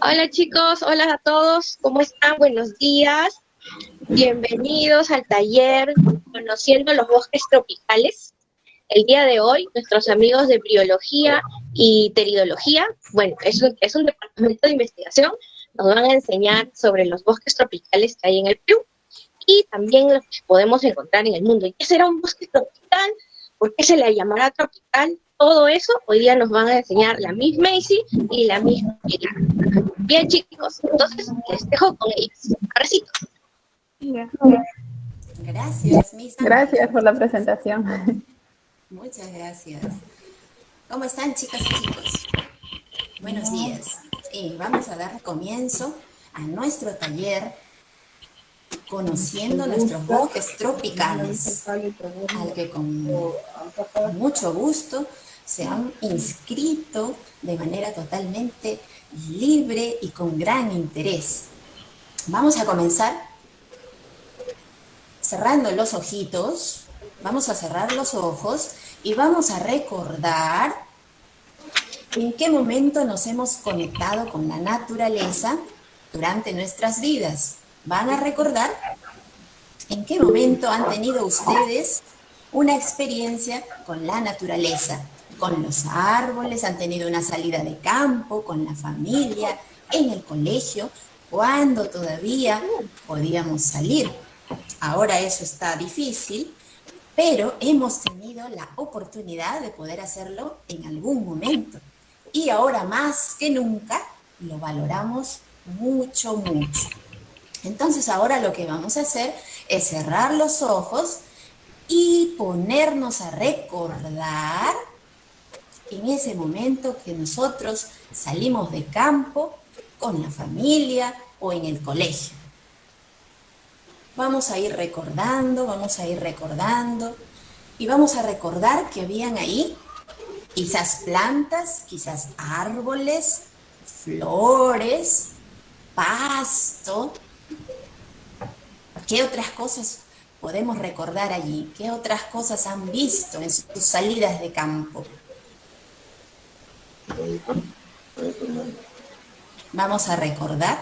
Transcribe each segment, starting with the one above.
Hola chicos, hola a todos, ¿cómo están? Buenos días. Bienvenidos al taller Conociendo los bosques tropicales. El día de hoy, nuestros amigos de Briología y Teridología, bueno, es un, es un departamento de investigación, nos van a enseñar sobre los bosques tropicales que hay en el Perú y también los que podemos encontrar en el mundo. ¿Y qué será un bosque tropical? ¿Por qué se le llamará tropical? Todo eso hoy día nos van a enseñar la Miss Macy y la Miss Pilar. Bien, chicos, entonces les dejo con ellos. Abracito. Gracias, Miss. Gracias por la presentación. Muchas gracias. ¿Cómo están, chicas y chicos? Buenos días. Eh, vamos a dar comienzo a nuestro taller conociendo nuestros bosques tropicales, al que con mucho gusto se han inscrito de manera totalmente libre y con gran interés. Vamos a comenzar cerrando los ojitos, vamos a cerrar los ojos y vamos a recordar en qué momento nos hemos conectado con la naturaleza durante nuestras vidas. ¿Van a recordar en qué momento han tenido ustedes una experiencia con la naturaleza? Con los árboles, han tenido una salida de campo, con la familia, en el colegio, cuando todavía podíamos salir. Ahora eso está difícil, pero hemos tenido la oportunidad de poder hacerlo en algún momento. Y ahora más que nunca lo valoramos mucho, mucho. Entonces ahora lo que vamos a hacer es cerrar los ojos y ponernos a recordar en ese momento que nosotros salimos de campo con la familia o en el colegio. Vamos a ir recordando, vamos a ir recordando y vamos a recordar que habían ahí quizás plantas, quizás árboles, flores, pasto. ¿Qué otras cosas podemos recordar allí? ¿Qué otras cosas han visto en sus salidas de campo? Vamos a recordar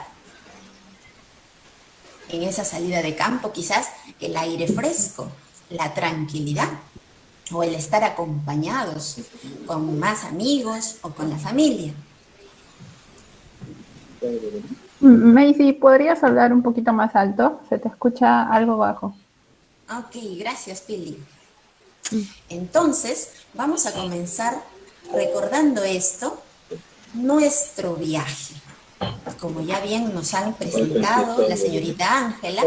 en esa salida de campo quizás el aire fresco, la tranquilidad o el estar acompañados con más amigos o con la familia. Macy, ¿podrías hablar un poquito más alto? Se te escucha algo bajo. Ok, gracias, Pili. Entonces, vamos a comenzar recordando esto, nuestro viaje. Como ya bien nos han presentado la señorita Ángela,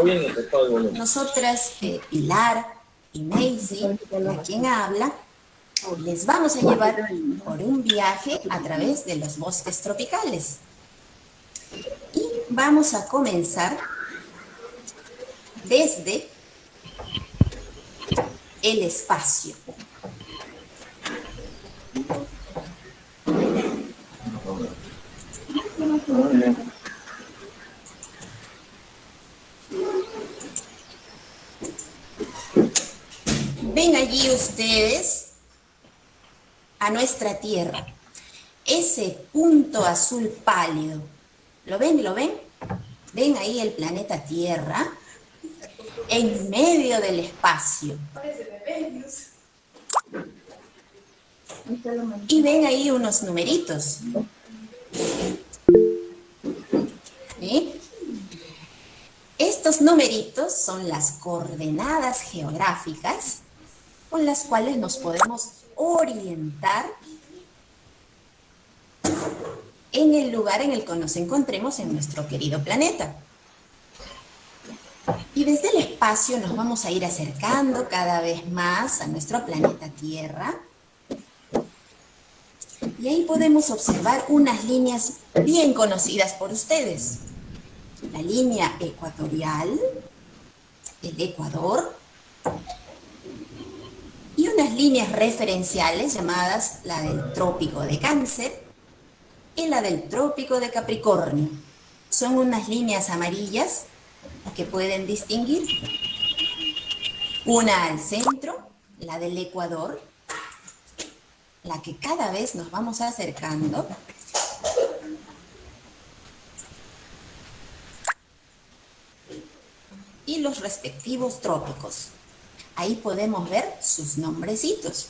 nosotras, eh, Pilar y Macy, a quien habla, les vamos a llevar por un viaje a través de los bosques tropicales. Y vamos a comenzar desde el espacio. Ven allí ustedes a nuestra Tierra. Ese punto azul pálido. ¿Lo ven? ¿Lo ven? Ven ahí el planeta Tierra en medio del espacio. Y ven ahí unos numeritos. Estos numeritos son las coordenadas geográficas con las cuales nos podemos orientar en el lugar en el que nos encontremos en nuestro querido planeta. Y desde el espacio nos vamos a ir acercando cada vez más a nuestro planeta Tierra. Y ahí podemos observar unas líneas bien conocidas por ustedes la línea ecuatorial, el Ecuador, unas líneas referenciales llamadas la del trópico de cáncer y la del trópico de Capricornio. Son unas líneas amarillas que pueden distinguir. Una al centro, la del Ecuador, la que cada vez nos vamos acercando. Y los respectivos trópicos. Ahí podemos ver sus nombrecitos.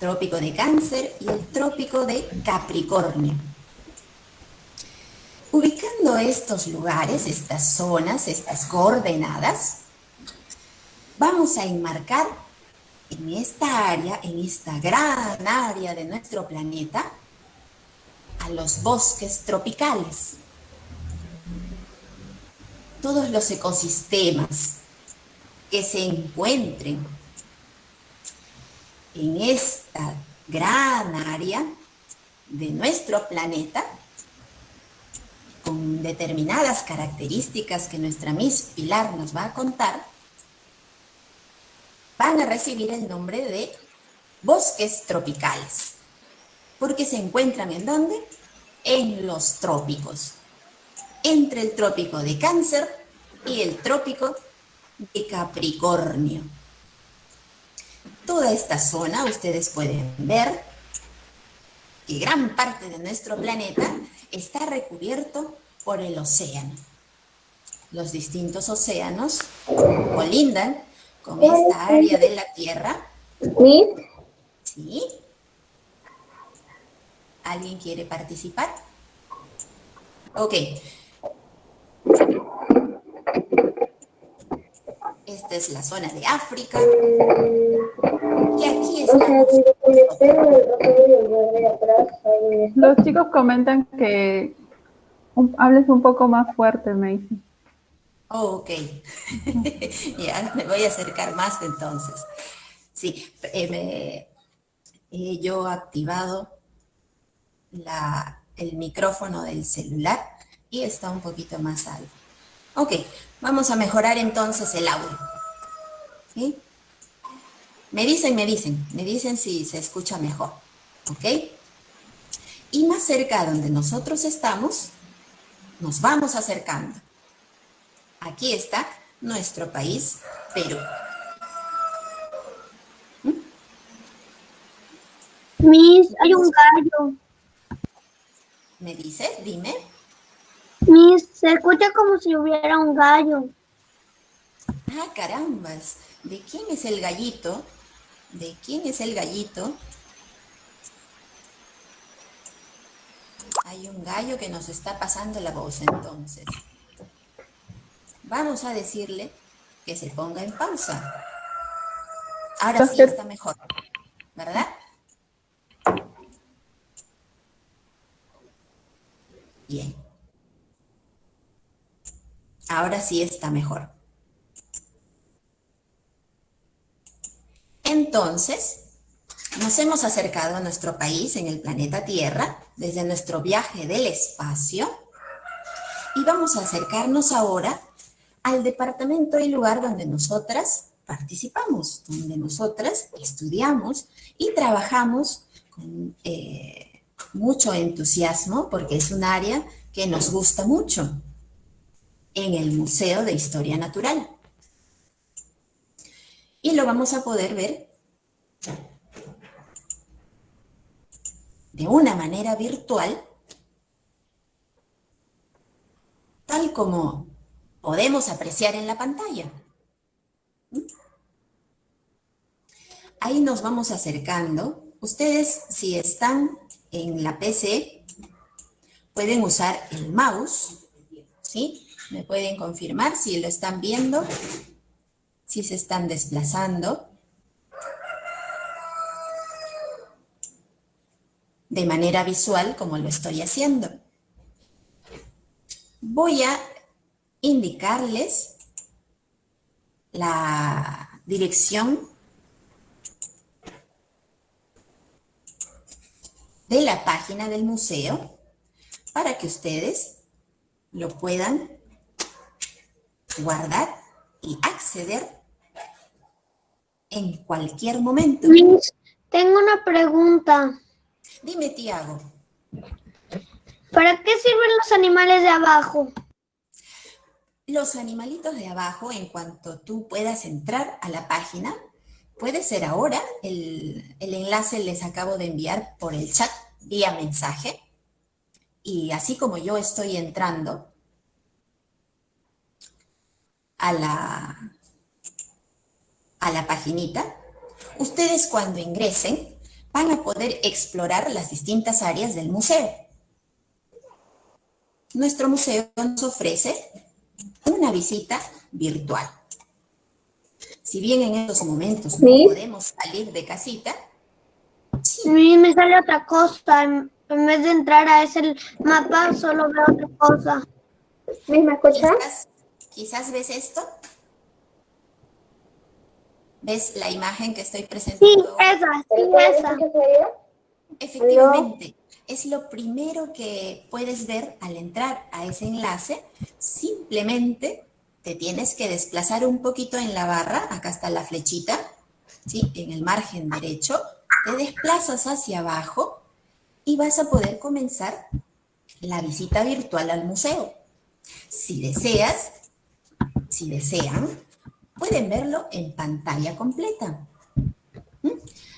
Trópico de Cáncer y el Trópico de Capricornio. Ubicando estos lugares, estas zonas, estas coordenadas, vamos a enmarcar en esta área, en esta gran área de nuestro planeta, a los bosques tropicales. Todos los ecosistemas que se encuentren en esta gran área de nuestro planeta, con determinadas características que nuestra Miss Pilar nos va a contar, van a recibir el nombre de bosques tropicales. Porque se encuentran en dónde? En los trópicos. Entre el trópico de Cáncer y el trópico de Capricornio. Toda esta zona, ustedes pueden ver que gran parte de nuestro planeta está recubierto por el océano. Los distintos océanos colindan con esta área de la Tierra. ¿Sí? ¿Alguien quiere participar? Ok. Esta es la zona de África. Y aquí estamos. Los chicos comentan que hables un poco más fuerte, Macy. Oh, ok. ya, me voy a acercar más entonces. Sí, eh, he yo activado la, el micrófono del celular y está un poquito más alto. Ok, vamos a mejorar entonces el audio. ¿Sí? Me dicen, me dicen, me dicen si se escucha mejor. ¿Ok? Y más cerca donde nosotros estamos, nos vamos acercando. Aquí está nuestro país, Perú. Miss, hay un gallo. ¿Me dices? Dime. Miss, se escucha como si hubiera un gallo. Ah, carambas. ¿De quién es el gallito? ¿De quién es el gallito? Hay un gallo que nos está pasando la voz entonces vamos a decirle que se ponga en pausa. Ahora sí está mejor, ¿verdad? Bien. Ahora sí está mejor. Entonces, nos hemos acercado a nuestro país en el planeta Tierra desde nuestro viaje del espacio y vamos a acercarnos ahora al departamento y lugar donde nosotras participamos, donde nosotras estudiamos y trabajamos con eh, mucho entusiasmo porque es un área que nos gusta mucho en el Museo de Historia Natural. Y lo vamos a poder ver de una manera virtual, tal como podemos apreciar en la pantalla. Ahí nos vamos acercando. Ustedes, si están en la PC, pueden usar el mouse, ¿sí? Me pueden confirmar si lo están viendo, si se están desplazando. De manera visual, como lo estoy haciendo. Voy a indicarles la dirección de la página del museo para que ustedes lo puedan guardar y acceder en cualquier momento. tengo una pregunta. Dime, Tiago. ¿Para qué sirven los animales de abajo? Los animalitos de abajo, en cuanto tú puedas entrar a la página, puede ser ahora, el, enlace les acabo de enviar por el chat vía mensaje, y así como yo estoy entrando, a la, a la paginita, ustedes cuando ingresen van a poder explorar las distintas áreas del museo. Nuestro museo nos ofrece una visita virtual. Si bien en estos momentos no podemos salir de casita, a mí me sale otra cosa. En, vez de entrar a ese mapa, solo veo otra cosa. ¿Me escuchas? Quizás, ves esto. ¿Ves la imagen que estoy presentando? Sí, esa, sí, esa. Efectivamente, es lo primero que puedes ver al entrar a ese enlace. Simplemente te tienes que desplazar un poquito en la barra, acá está la flechita, ¿sí? en el margen derecho, te desplazas hacia abajo y vas a poder comenzar la visita virtual al museo. Si deseas, si desean, pueden verlo en pantalla completa. ¿Mm?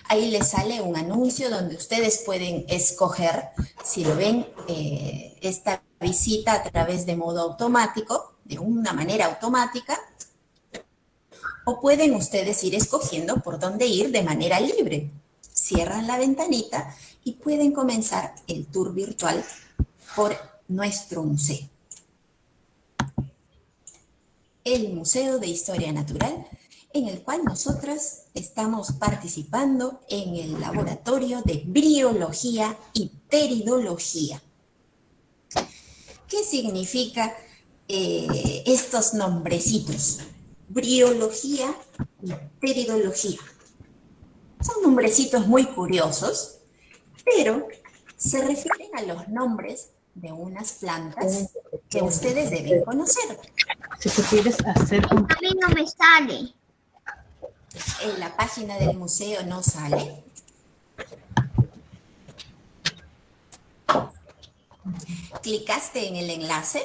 Ahí les sale un anuncio donde ustedes pueden escoger si lo ven eh, esta visita a través de modo automático, de una manera automática, o pueden ustedes ir escogiendo por dónde ir de manera libre cierran la ventanita y pueden comenzar el tour virtual por nuestro museo. El Museo de Historia Natural, en el cual nosotras estamos participando en el laboratorio de briología y teridología. ¿Qué significa eh, estos nombrecitos? Briología y teridología. Son nombrecitos muy curiosos, pero se refieren a los nombres de unas plantas que ustedes deben conocer. Si tú quieres hacer un... A mí no me sale. En la página del museo no sale. ¿Clicaste en el enlace?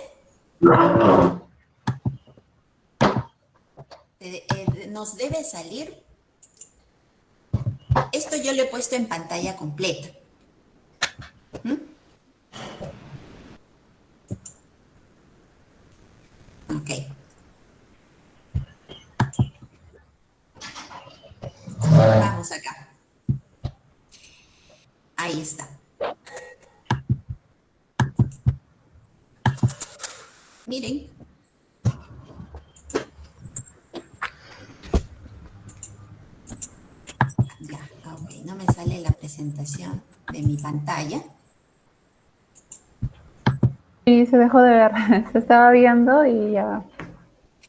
Eh, nos debe salir esto yo lo he puesto en pantalla completa. ¿Mm? Ok. Vamos acá. Ahí está. Miren, no me sale la presentación de mi pantalla. Sí, se dejó de ver, se estaba viendo y ya.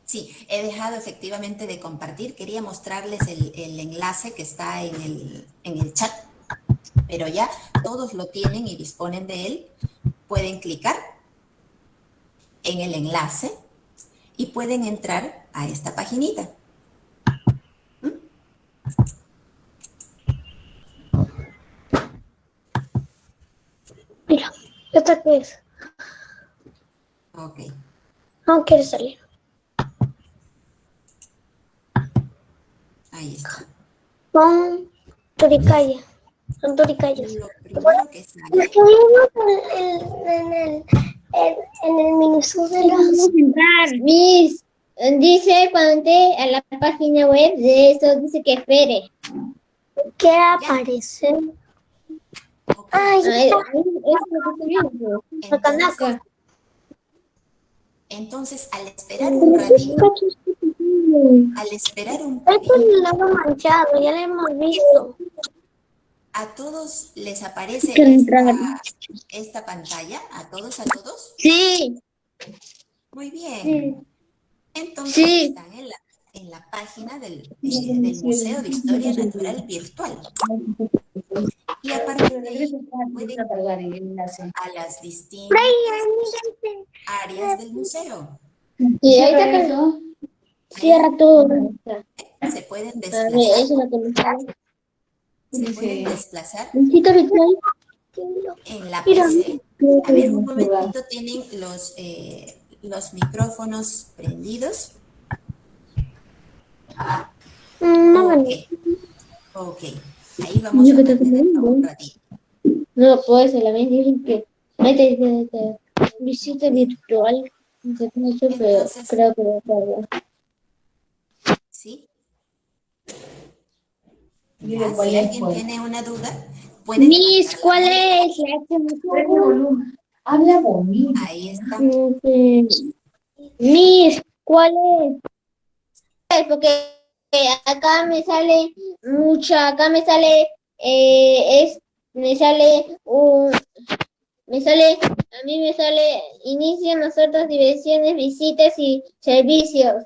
Sí, he dejado efectivamente de compartir. Quería mostrarles el, enlace que está en el, en el chat, pero ya todos lo tienen y disponen de él. Pueden clicar en el enlace y pueden entrar a esta paginita. Mira, ¿esta qué es? Ok. No quiere salir. Ahí está. Son turicaya. Son turicayas. Lo primero que sale. Es que vimos en, en, el, en, en el minisur de Miss. Dice, cuando entré a la página web de eso, dice que espere. ¿Qué aparece? Ay, Ay, es lo que estoy viendo. Entonces, al esperar un ratito, al esperar un Es ratito, el lado manchado, ya lo hemos visto. a todos les aparece esta, esta pantalla, a todos, a todos. Sí, Muy bien. Entonces Sí. están en la, en la página del, del Museo de Historia Natural Virtual. Y a partir de ahí pueden a las distintas áreas del museo. y ahí te cargó. Cierra todo. Se pueden desplazar, se pueden desplazar en la PC. A ver, un momentito, tienen los, eh, los micrófonos prendidos. No, no, Ok, ok. Ahí vamos a mantener un ratito. No, pues la vez dicen que ahí te dice que visita virtual. No sé, pero Entonces- creo que lo. ¿Sí? si alguien tiene una duda, puede... Miss, ¿cuál es la Habla bonito. Ahí está. Miss, ¿cuál es? Porque acá me sale mucha, acá me sale, eh, es, me sale un, me sale, a mí me sale, inicia nosotros diversiones, visitas y servicios.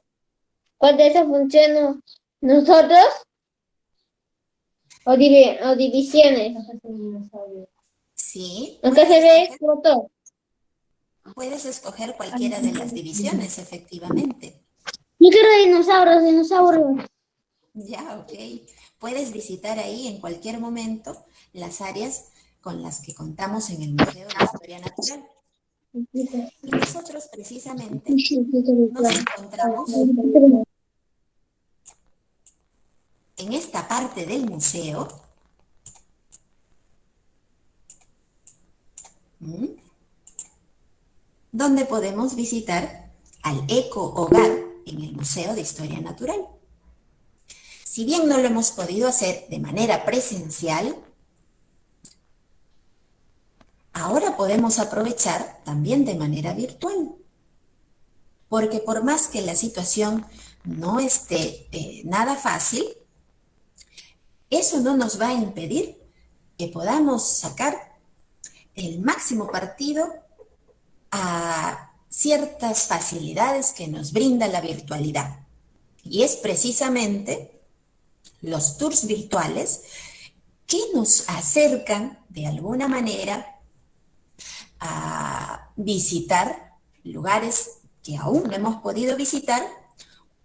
¿Cuál de esas funciona? ¿Nosotros? O, divi- o divisiones. Sí. Acá se ve foto. Puedes escoger cualquiera de las divisiones, efectivamente. Yo quiero dinosaurios, dinosaurios. Ya, ok. Puedes visitar ahí en cualquier momento las áreas con las que contamos en el Museo de Historia Natural. Y nosotros precisamente nos encontramos en esta parte del museo ¿m? donde podemos visitar al Eco Hogar en el Museo de Historia Natural. Si bien no lo hemos podido hacer de manera presencial, ahora podemos aprovechar también de manera virtual. Porque por más que la situación no esté eh, nada fácil, eso no nos va a impedir que podamos sacar el máximo partido a ciertas facilidades que nos brinda la virtualidad. Y es precisamente los tours virtuales que nos acercan de alguna manera a visitar lugares que aún no hemos podido visitar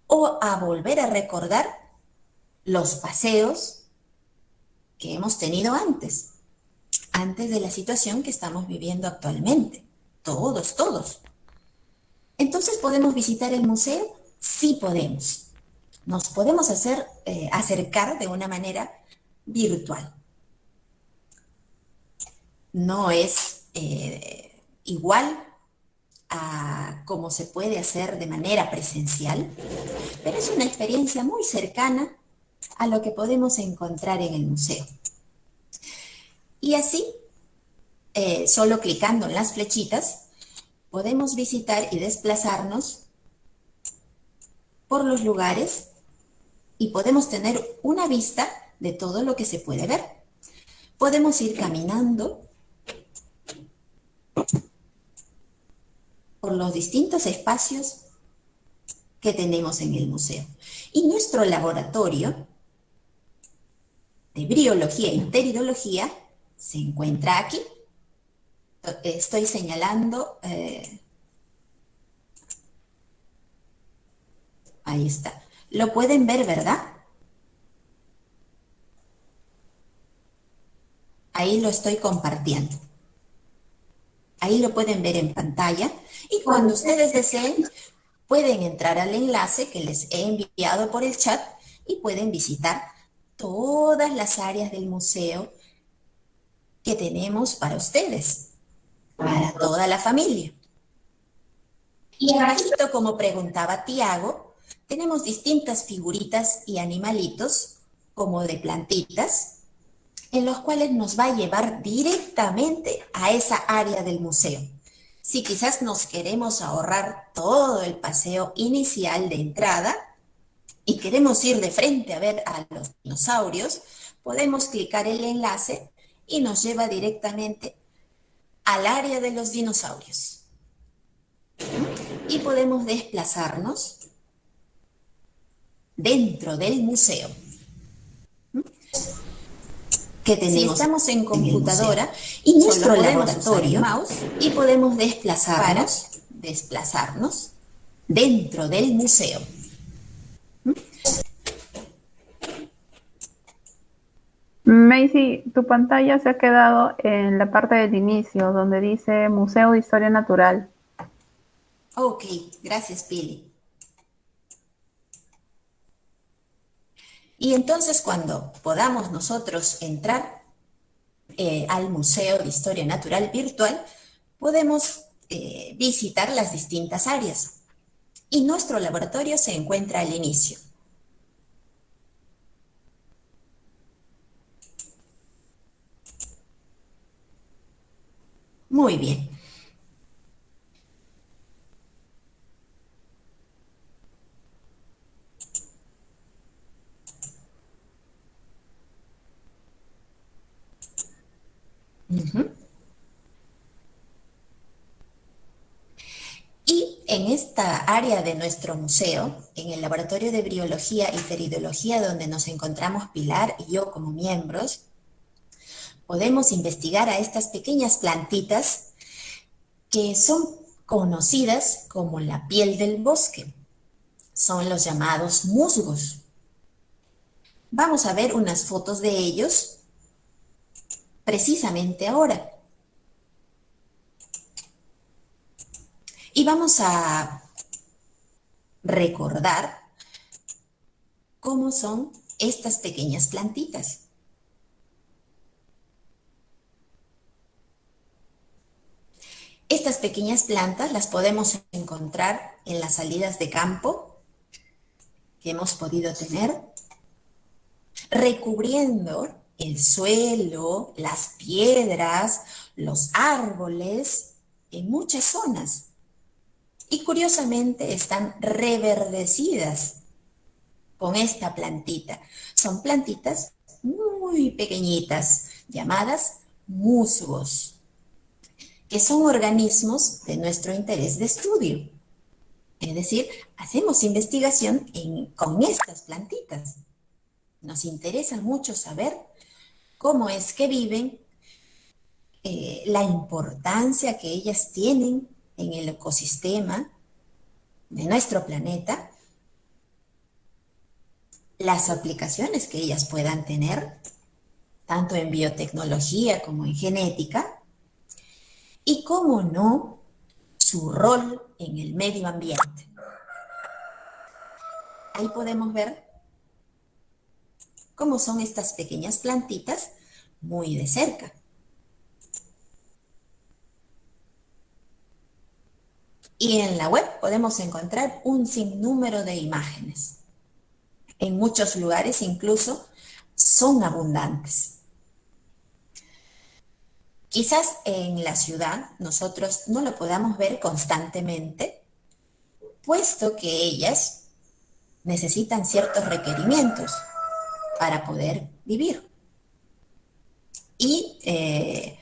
o a volver a recordar los paseos que hemos tenido antes, antes de la situación que estamos viviendo actualmente. Todos, todos. Entonces, ¿podemos visitar el museo? Sí podemos. Nos podemos hacer, eh, acercar de una manera virtual. No es eh, igual a como se puede hacer de manera presencial, pero es una experiencia muy cercana a lo que podemos encontrar en el museo. Y así, eh, solo clicando en las flechitas, podemos visitar y desplazarnos por los lugares y podemos tener una vista de todo lo que se puede ver. Podemos ir caminando por los distintos espacios que tenemos en el museo. Y nuestro laboratorio de briología y pteridología se encuentra aquí. Estoy señalando, eh, ahí está. Lo pueden ver, ¿verdad? Ahí lo estoy compartiendo. Ahí lo pueden ver en pantalla. Y cuando ustedes deseen, pueden entrar al enlace que les he enviado por el chat y pueden visitar todas las áreas del museo que tenemos para ustedes, para toda la familia. Y abajito, como preguntaba Tiago, tenemos distintas figuritas y animalitos, como de plantitas, en los cuales nos va a llevar directamente a esa área del museo. Si quizás nos queremos ahorrar todo el paseo inicial de entrada y queremos ir de frente a ver a los dinosaurios, podemos clicar el enlace y nos lleva directamente al área de los dinosaurios. Y podemos desplazarnos dentro del museo. Que tenemos si estamos en computadora y nuestro laboratorio mouse y podemos desplazarnos, desplazarnos dentro del museo. Macy, tu pantalla se ha quedado en la parte del inicio, donde dice Museo de Historia Natural. Ok, gracias, Pili. Y entonces cuando podamos nosotros entrar eh, al Museo de Historia Natural Virtual, podemos eh, visitar las distintas áreas. Y nuestro laboratorio se encuentra al inicio. Muy bien. Y en esta área de nuestro museo, en el laboratorio de briología y feridología donde nos encontramos Pilar y yo como miembros, podemos investigar a estas pequeñas plantitas que son conocidas como la piel del bosque. Son los llamados musgos. Vamos a ver unas fotos de ellos precisamente ahora. Y vamos a recordar cómo son estas pequeñas plantitas. Estas pequeñas plantas las podemos encontrar en las salidas de campo que hemos podido tener, recubriendo el suelo, las piedras, los árboles, en muchas zonas. Y curiosamente están reverdecidas con esta plantita. Son plantitas muy pequeñitas, llamadas musgos, que son organismos de nuestro interés de estudio. Es decir, hacemos investigación con estas plantitas. Nos interesa mucho saber cómo es que viven, eh, la importancia que ellas tienen en el ecosistema de nuestro planeta, las aplicaciones que ellas puedan tener, tanto en biotecnología como en genética, y cómo no, su rol en el medio ambiente. Ahí podemos ver cómo son estas pequeñas plantitas muy de cerca. Y en la web podemos encontrar un sinnúmero de imágenes. En muchos lugares incluso son abundantes. Quizás en la ciudad nosotros no lo podamos ver constantemente, puesto que ellas necesitan ciertos requerimientos para poder vivir. Y eh,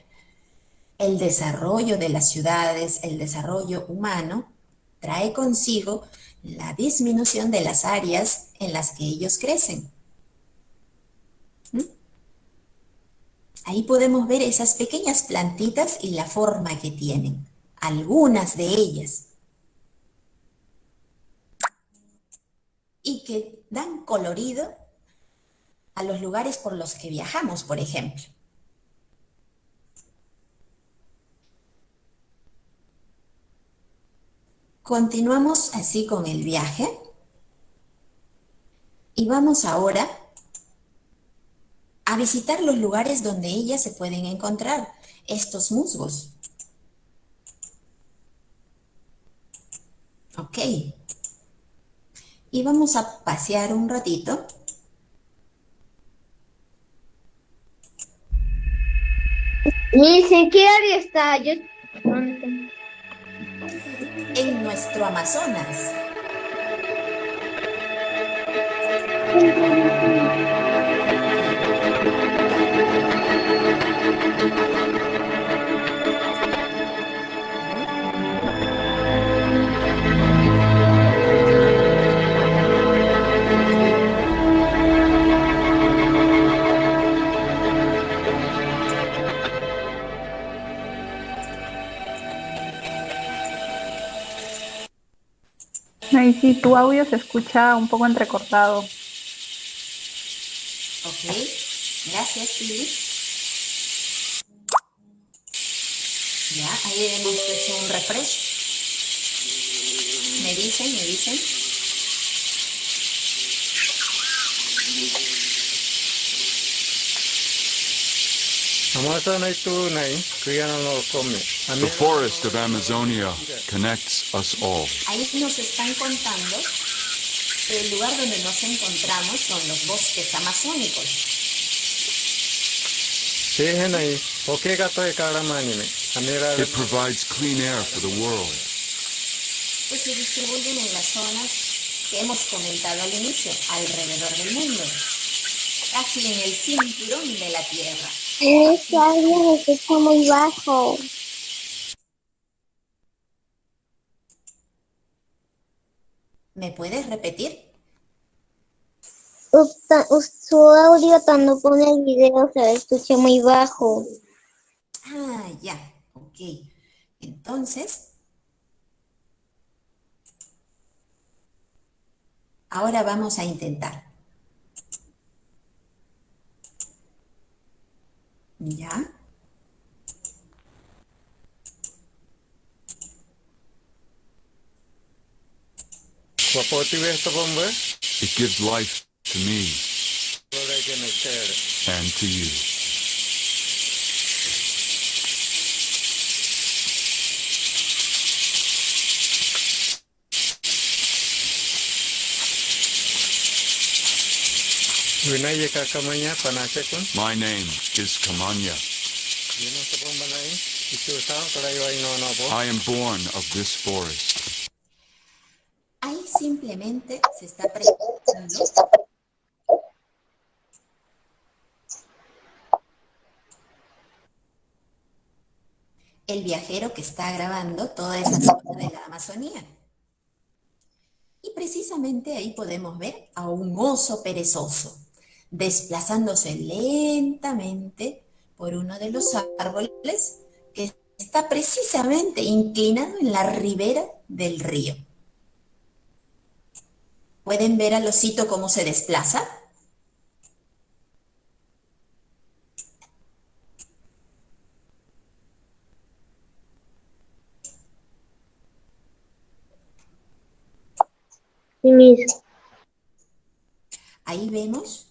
el desarrollo de las ciudades, el desarrollo humano, trae consigo la disminución de las áreas en las que ellos crecen. Ahí podemos ver esas pequeñas plantitas y la forma que tienen, algunas de ellas. Y que dan colorido a los lugares por los que viajamos, por ejemplo. Continuamos así con el viaje y vamos ahora a visitar los lugares donde ellas se pueden encontrar, estos musgos. Ok. Y vamos a pasear un ratito Miss, ¿en qué área está? Yo... En nuestro Amazonas. Y sí, tu audio se escucha un poco entrecortado. Ok, gracias, Philip. Ahí hemos hecho un refresh. Me dicen, me dicen. The forest of Amazonia connects us all. Ahí nos están contando que el lugar donde nos encontramos son los bosques amazónicos. It provides clean air for the world. Pues se distribuyen en las zonas que hemos comentado al inicio, alrededor del mundo, casi en el cinturón de la Tierra. Ese árbol está muy bajo. ¿Me puedes repetir? Su audio cuando pone el video se escucha muy bajo. Ah, ya, ok. Entonces, ahora vamos a intentar. ¿Ya? It gives life to me and to you. Vinayaka కమయ్య పనాచకు my I am born of this forest. Ahí simplemente se está preguntando el viajero que está grabando toda esa zona de la Amazonía. Y precisamente ahí podemos ver a un oso perezoso desplazándose lentamente por uno de los árboles que está precisamente inclinado en la ribera del río. ¿Pueden ver al osito cómo se desplaza? Sí. Ahí vemos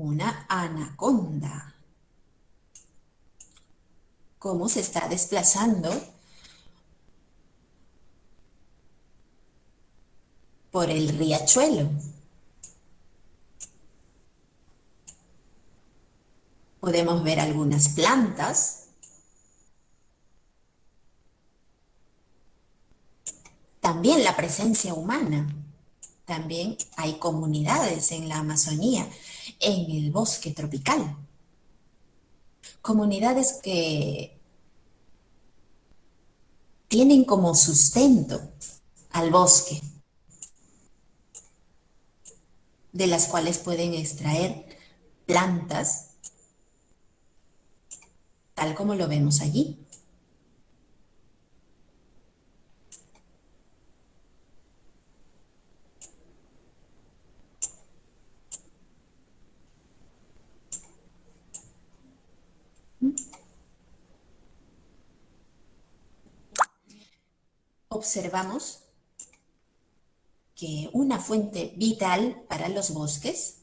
una anaconda. Cómo se está desplazando por el riachuelo. Podemos ver algunas plantas. También la presencia humana. También hay comunidades en la Amazonía, en el bosque tropical. Comunidades que tienen como sustento al bosque, de las cuales pueden extraer plantas, tal como lo vemos allí. Observamos que una fuente vital para los bosques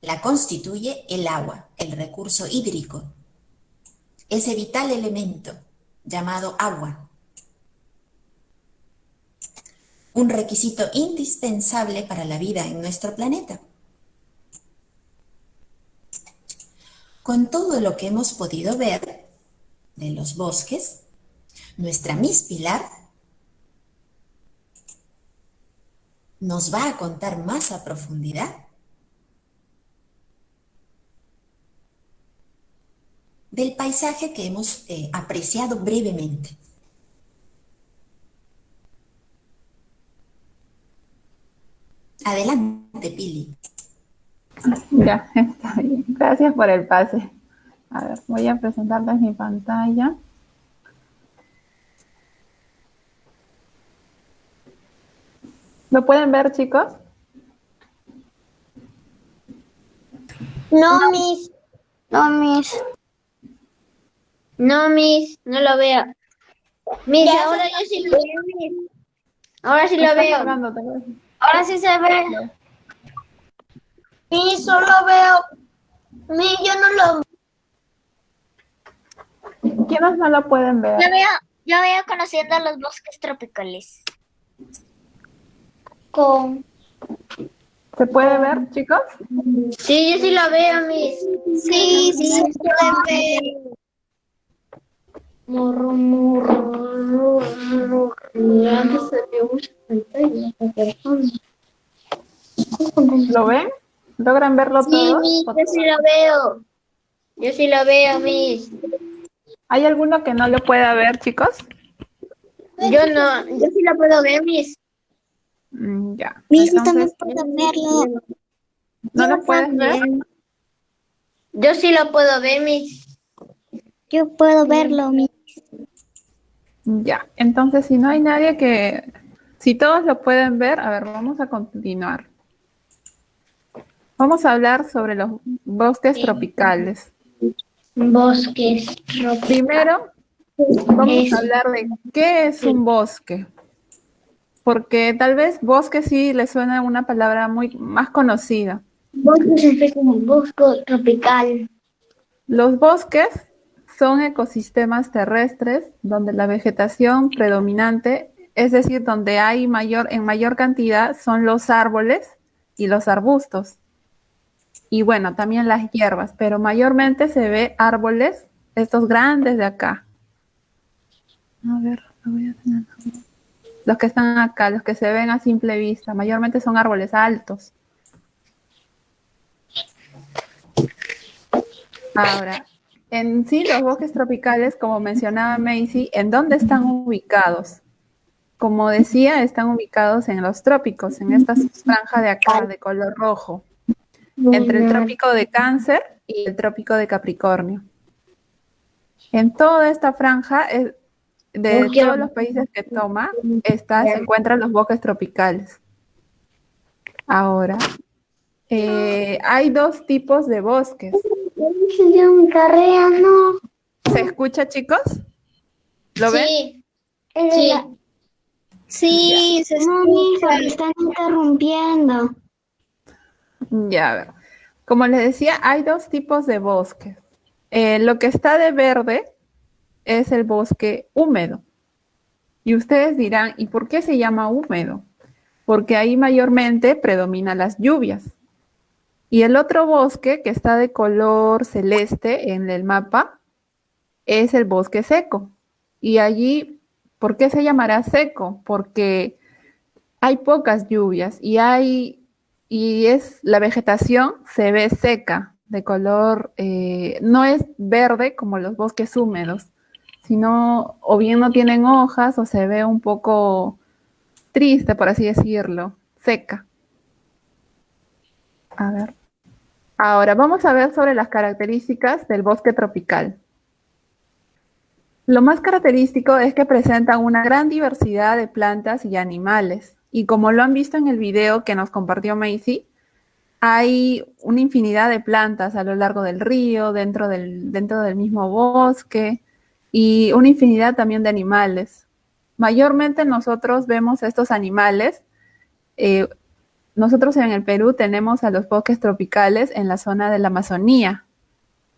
la constituye el agua, el recurso hídrico, ese vital elemento llamado agua, un requisito indispensable para la vida en nuestro planeta. Con todo lo que hemos podido ver de los bosques, nuestra Miss Pilar nos va a contar más a profundidad del paisaje que hemos eh, apreciado brevemente. Adelante, Pili. Ya, está bien. Gracias por el pase. A ver, voy a presentarles mi pantalla. ¿Lo pueden ver, chicos? No, mis. No, mis. No, mis. No lo veo. Mis, ahora yo sí lo veo. mis. Ahora sí lo veo. cargando, Ahora sí se ve. Y solo veo. Mi, yo no lo ¿Quiénes no lo pueden ver? Yo veo, yo veo conociendo los bosques tropicales. Con... ¿Se puede ver, chicos? Sí, yo sí lo veo, mis. Sí, sí, se pueden ver. Morro, morro. ¿Lo ven? ¿Logran verlo Sí, todo? Miss, yo sí lo veo. Yo sí lo veo, Miss. ¿Hay alguno que no lo pueda ver, chicos? Yo no, yo sí lo puedo ver, Miss. Mm, ya. Miss, yo también Entonces, puedo verlo. ¿no Yo lo puedes ver? Yo sí lo puedo ver, Miss. Yo puedo verlo, Miss. Ya. Entonces, si no hay nadie que... Si todos lo pueden ver, a ver, vamos a continuar. Vamos a hablar sobre los bosques tropicales. Bosques. Primero, vamos Es- a hablar de qué es un bosque. Porque tal vez bosque sí le suena una palabra muy más conocida. Bosques es como un bosque tropical. Los bosques son ecosistemas terrestres donde la vegetación predominante, es decir, donde hay mayor, en mayor cantidad, son los árboles y los arbustos. Y bueno, también las hierbas, pero mayormente se ve árboles, estos grandes de acá. A ver, lo voy a tener. Los que están acá, los que se ven a simple vista, mayormente son árboles altos. Ahora, en sí, los bosques tropicales, como mencionaba Macy, ¿en dónde están ubicados? Como decía, están ubicados en los trópicos, en esta franja de acá, de color rojo, entre el trópico de Cáncer y el trópico de Capricornio. En toda esta franja, eh, de todos los países que toma, está, se encuentran los bosques tropicales. Ahora, eh, hay dos tipos de bosques. ¿Se escucha, chicos? ¿Lo ven? Sí. Sí. Sí, se no, me están interrumpiendo. Ya, a ver. Como les decía, hay dos tipos de bosques. Eh, lo que está de verde es el bosque húmedo. Y ustedes dirán, ¿y por qué se llama húmedo? Porque ahí mayormente predominan las lluvias. Y el otro bosque que está de color celeste en el mapa es el bosque seco. Y allí, ¿por qué se llamará seco? Porque hay pocas lluvias y hay y es la vegetación se ve seca, de color, eh, no es verde como los bosques húmedos, sino o bien no tienen hojas o se ve un poco triste, por así decirlo, seca. A ver. Ahora vamos a ver sobre las características del bosque tropical. Lo más característico es que presenta una gran diversidad de plantas y animales. Y como lo han visto en el video que nos compartió Macy, hay una infinidad de plantas a lo largo del río, dentro del, dentro del mismo bosque, y una infinidad también de animales. Mayormente nosotros vemos estos animales. eh, nosotros en el Perú tenemos a los bosques tropicales en la zona de la Amazonía.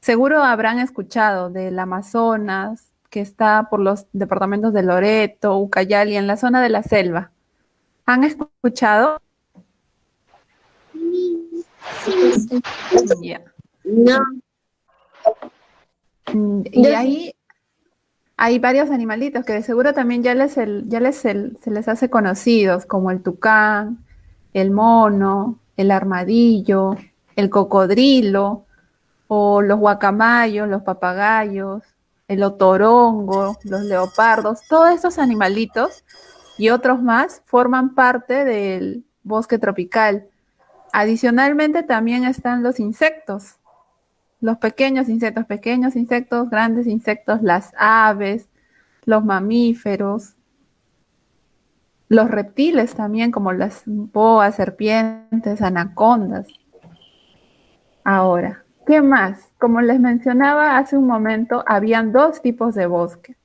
Seguro habrán escuchado del Amazonas, que está por los departamentos de Loreto, Ucayali, en la zona de la selva. ¿Han escuchado? Ya. No. Mm, Y sí. ahí hay varios animalitos que de seguro también ya les, el- ya les el- se les hace conocidos, como el tucán, el mono, el armadillo, el cocodrilo, o los guacamayos, los papagayos, el otorongo, los leopardos, todos estos animalitos y otros más forman parte del bosque tropical. Adicionalmente también están los insectos, los pequeños insectos, pequeños insectos, grandes insectos, las aves, los mamíferos, los reptiles también, como las boas, serpientes, anacondas. Ahora, ¿qué más? Como les mencionaba hace un momento, habían dos tipos de bosque.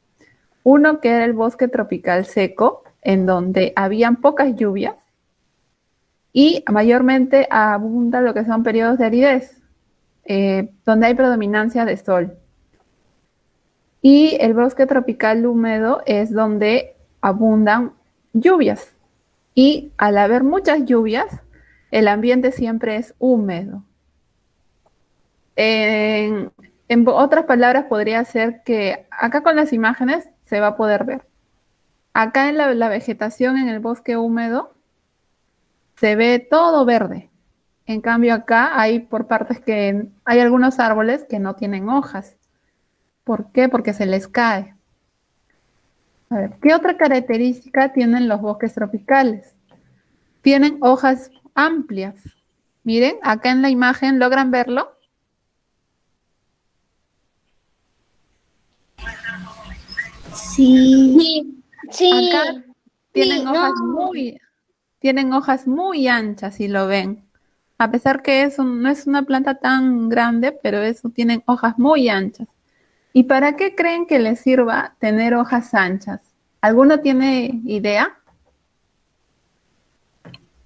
Uno que era el bosque tropical seco, en donde habían pocas lluvias y mayormente abunda lo que son periodos de aridez, eh, donde hay predominancia de sol. Y el bosque tropical húmedo es donde abundan lluvias. Y al haber muchas lluvias, el ambiente siempre es húmedo. En, otras palabras, podría ser que acá con las imágenes se va a poder ver. Acá en la vegetación en el bosque húmedo se ve todo verde. En cambio acá hay por partes que hay algunos árboles que no tienen hojas. ¿Por qué? Porque se les cae. A ver, ¿qué otra característica tienen los bosques tropicales? Tienen hojas amplias. Miren, acá en la imagen, ¿logran verlo? Sí. Sí. Acá tienen Sí, hojas no. muy, tienen hojas muy anchas, si lo ven. A pesar que es un- no es una planta tan grande, pero eso tienen hojas muy anchas. ¿Y para qué creen que les sirva tener hojas anchas? ¿Alguno tiene idea?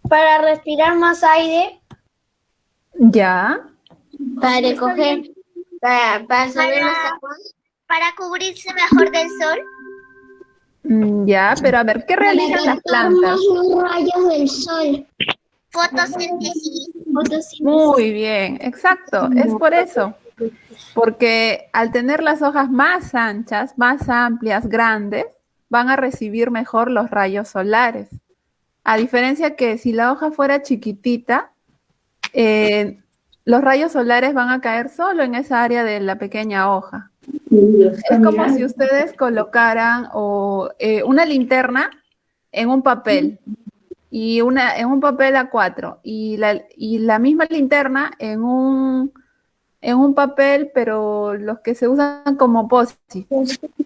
Para respirar más aire, Ya. Para recoger, para, para saber los Para- aguas. para cubrirse mejor del sol. Mm, Ya, pero a ver, ¿qué realizan las plantas? los rayos del sol. Fotosíntesis. Muy bien, exacto, es por eso. Porque al tener las hojas más anchas, más amplias, grandes, van a recibir mejor los rayos solares. A diferencia que si la hoja fuera chiquitita, eh, los rayos solares van a caer solo en esa área de la pequeña hoja. Es como si ustedes colocaran o, eh, una linterna en un papel y una en un papel A4 y la, y la misma linterna en un en un papel, pero los que se usan como post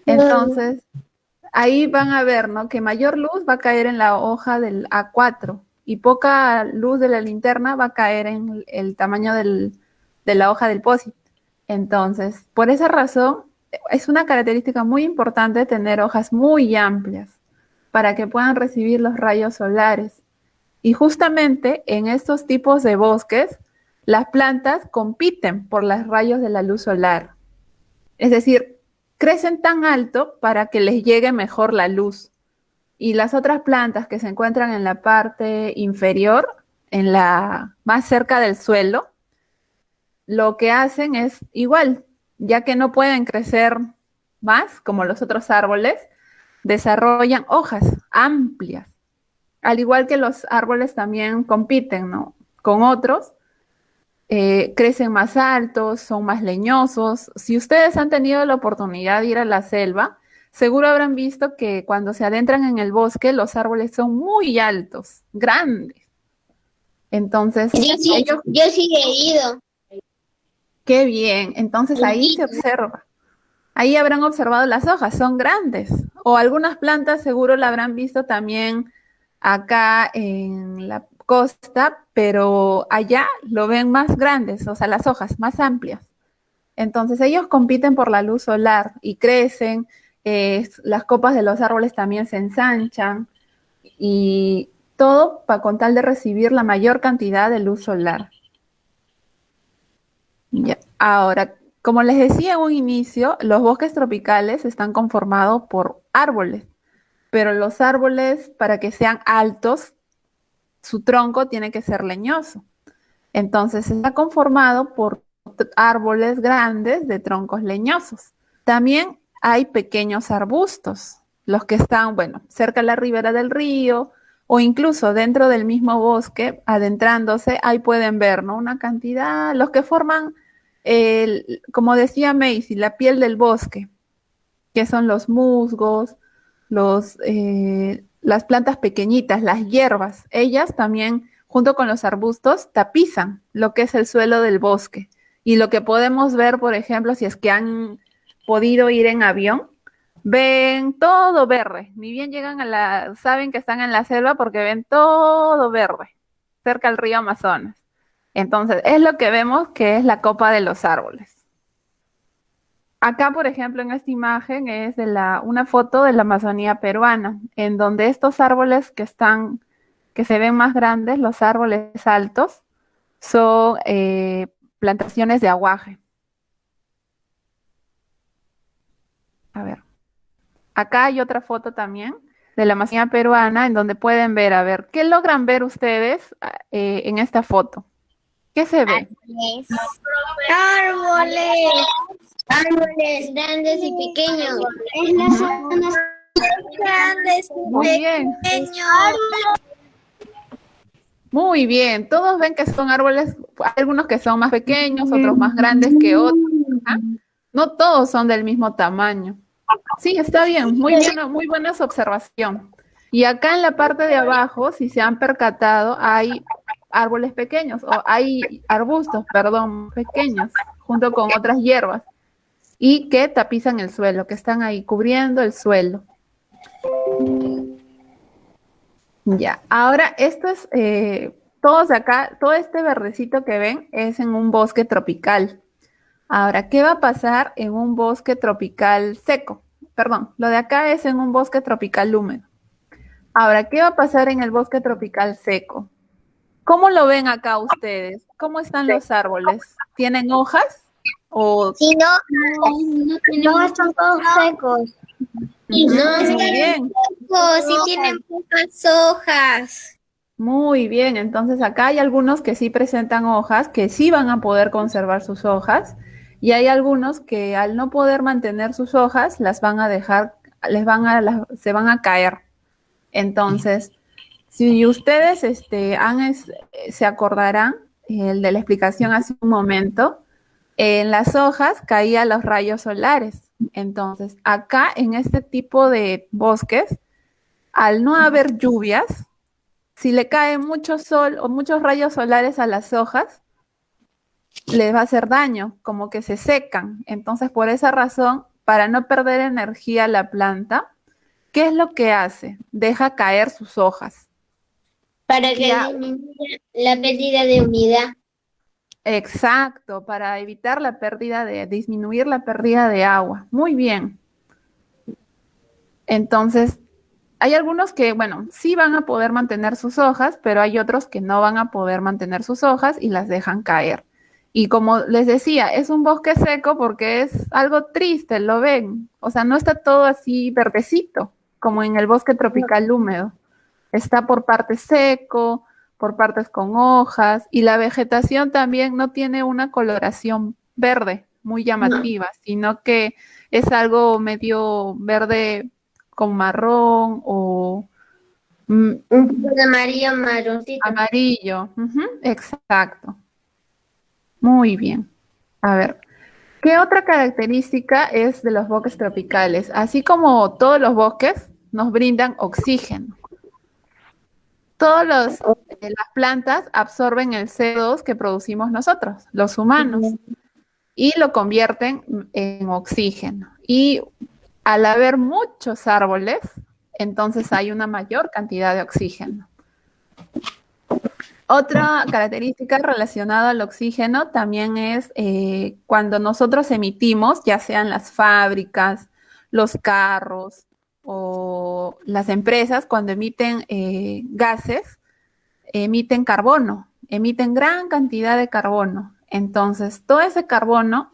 Entonces, ahí van a ver, ¿no? Que mayor luz va a caer en la hoja del A4 y poca luz de la linterna va a caer en el tamaño del- de la hoja del POSIT. Entonces, por esa razón, es una característica muy importante tener hojas muy amplias para que puedan recibir los rayos solares. Y justamente en estos tipos de bosques, las plantas compiten por los rayos de la luz solar. Es decir, crecen tan alto para que les llegue mejor la luz. Y las otras plantas que se encuentran en la parte inferior, en la más cerca del suelo, lo que hacen es igual, ya que no pueden crecer más como los otros árboles, desarrollan hojas amplias. Al igual que los árboles también compiten, ¿no? Con otros, eh, crecen más altos, son más leñosos. Si ustedes han tenido la oportunidad de ir a la selva, seguro habrán visto que cuando se adentran en el bosque, los árboles son muy altos, grandes. Entonces, Yo sí, ellos yo sí he ido. Qué bien. Entonces ahí se observa. Ahí habrán observado las hojas, son grandes. O algunas plantas seguro la habrán visto también acá en la costa, pero allá lo ven más grandes, o sea, las hojas más amplias. Entonces ellos compiten por la luz solar y crecen, eh, las copas de los árboles también se ensanchan y todo para con tal de recibir la mayor cantidad de luz solar. Ya. Ahora, como les decía en un inicio, los bosques tropicales están conformados por árboles, pero los árboles, para que sean altos, su tronco tiene que ser leñoso. Entonces, está conformado por árboles grandes de troncos leñosos. También hay pequeños arbustos, los que están, bueno, cerca de la ribera del río o incluso dentro del mismo bosque, adentrándose, ahí pueden ver, ¿no? Una cantidad, los que forman el- como decía Macy, la piel del bosque, que son los musgos, eh, las plantas pequeñitas, las hierbas, ellas también, junto con los arbustos, tapizan lo que es el suelo del bosque. Y lo que podemos ver, por ejemplo, si es que han podido ir en avión, ven todo verde, ni bien llegan a la, saben que están en la selva porque ven todo verde, cerca al río Amazonas. Entonces, es lo que vemos que es la copa de los árboles. Acá, por ejemplo, en esta imagen es de la, una foto de la Amazonía peruana, en donde estos árboles que están, que se ven más grandes, los árboles altos, son eh, plantaciones de aguaje. A ver. Acá hay otra foto también de la Amazonía peruana, en donde pueden ver, a ver, ¿qué logran ver ustedes eh, en esta foto? ¿Qué se ve? árboles. Árboles grandes y pequeños. Es la zona Grandes Muy bien. pequeños. Muy bien, todos ven que son árboles, hay algunos que son más pequeños, otros más grandes que otros. ¿ah? No todos son del mismo tamaño. Sí, está bien, muy bien, muy buena su observación. Y acá en la parte de abajo, si se han percatado, hay árboles pequeños, o hay arbustos, perdón, pequeños, junto con otras hierbas, y que tapizan el suelo, que están ahí cubriendo el suelo. Ya, ahora esto es, eh, todos acá, todo este verdecito que ven es en un bosque tropical. Ahora, ¿qué va a pasar en un bosque tropical seco? Perdón, lo de acá es en un bosque tropical húmedo. Ahora, ¿qué va a pasar en el bosque tropical seco? ¿Cómo lo ven acá ustedes? ¿Cómo están los árboles? ¿Tienen hojas? ¿O Si no, No, están todos secos. no, Muy bien, si tienen pocas hojas. muy bien. Entonces acá hay algunos que sí presentan hojas, que sí van a poder conservar sus hojas, y hay algunos que al no poder mantener sus hojas, las van a dejar, les van a, las- se van a caer. Entonces, si ustedes este, se acordarán el de la explicación hace un momento, en las hojas caían los rayos solares. Entonces, acá en este tipo de bosques, al no haber lluvias, si le cae mucho sol o muchos rayos solares a las hojas, les va a hacer daño, como que se secan. Entonces, por esa razón, para no perder energía la planta, ¿qué es lo que hace? Deja caer sus hojas. Para que Ya. disminuya la pérdida de humedad. Exacto, para evitar la pérdida de, disminuir la pérdida de agua. Muy bien. Entonces, hay algunos que, bueno, sí van a poder mantener sus hojas, pero hay otros que no van a poder mantener sus hojas y las dejan caer. Y como les decía, es un bosque seco porque es algo triste, lo ven. O sea, no está todo así verdecito, como en el bosque tropical húmedo. Está por partes seco, por partes con hojas, y la vegetación también no tiene una coloración verde muy llamativa, sino que es algo medio verde con marrón o mm, Un poco de amarillo marroncito. Amarillo, exacto. Muy bien. A ver, ¿qué otra característica es de los bosques tropicales? Así como todos los bosques nos brindan oxígeno. Todos los, eh, las plantas absorben el CO2 que producimos nosotros, los humanos, y lo convierten en oxígeno. Y al haber muchos árboles, entonces hay una mayor cantidad de oxígeno. Otra característica relacionada al oxígeno también es eh, cuando nosotros emitimos, ya sean las fábricas, los carros o las empresas, cuando emiten eh, gases, emiten carbono, emiten gran cantidad de carbono. Entonces, todo ese carbono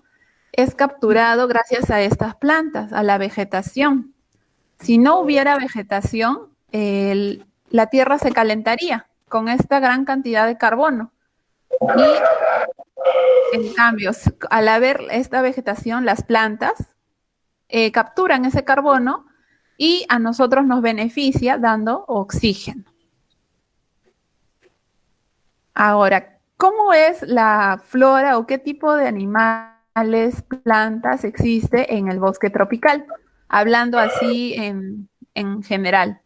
es capturado gracias a estas plantas, a la vegetación. Si no hubiera vegetación, la tierra se calentaría con esta gran cantidad de carbono. Y en cambio, al haber esta vegetación, las plantas eh, capturan ese carbono y a nosotros nos beneficia dando oxígeno. Ahora, ¿cómo es la flora o qué tipo de animales, plantas existe en el bosque tropical? Hablando así en, en general.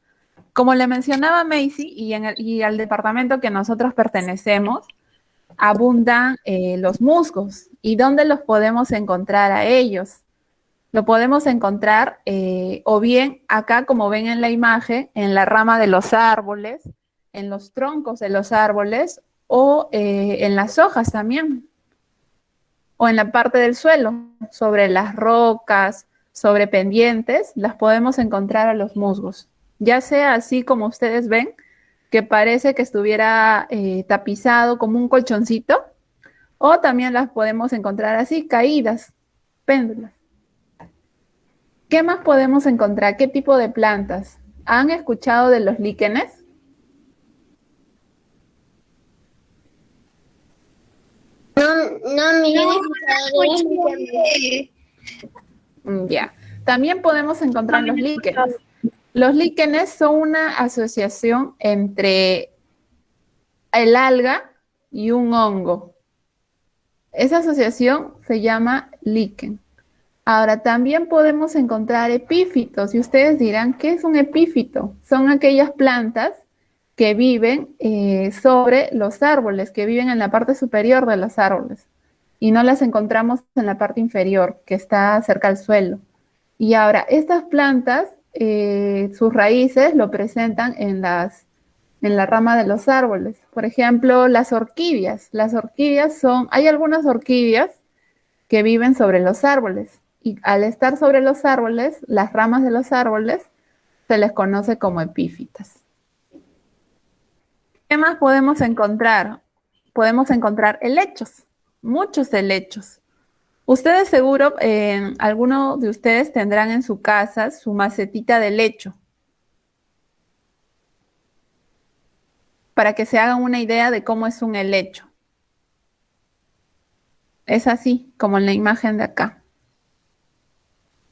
Como le mencionaba Macy y, en el- y al departamento que nosotros pertenecemos, abundan eh, los musgos. ¿Y dónde los podemos encontrar a ellos? Lo podemos encontrar eh, o bien acá, como ven en la imagen, en la rama de los árboles, en los troncos de los árboles o eh, en las hojas también, o en la parte del suelo, sobre las rocas, sobre pendientes, las podemos encontrar a los musgos. Ya sea así como ustedes ven, que parece que estuviera eh, tapizado como un colchoncito, o también las podemos encontrar así, caídas, péndulas. ¿Qué más podemos encontrar? ¿Qué tipo de plantas? ¿Han escuchado de los líquenes? No, no, mi escuchado. Mm, Ya. También podemos encontrar los líquenes. Los líquenes son una asociación entre el alga y un hongo. Esa asociación se llama líquen. Ahora, también podemos encontrar epífitos y ustedes dirán, ¿qué es un epífito? Son aquellas plantas que viven eh, sobre los árboles, que viven en la parte superior de los árboles y no las encontramos en la parte inferior, que está cerca al suelo. Y ahora, estas plantas, eh, sus raíces lo presentan en, las, en la rama de los árboles. Por ejemplo, las orquídeas. Las orquídeas son, hay algunas orquídeas que viven sobre los árboles y al estar sobre los árboles, las ramas de los árboles se les conoce como epífitas. ¿Qué más podemos encontrar? Podemos encontrar helechos, muchos helechos. Ustedes seguro, eh, algunos de ustedes tendrán en su casa su macetita de lecho. Para que se hagan una idea de cómo es un helecho. Es así, como en la imagen de acá.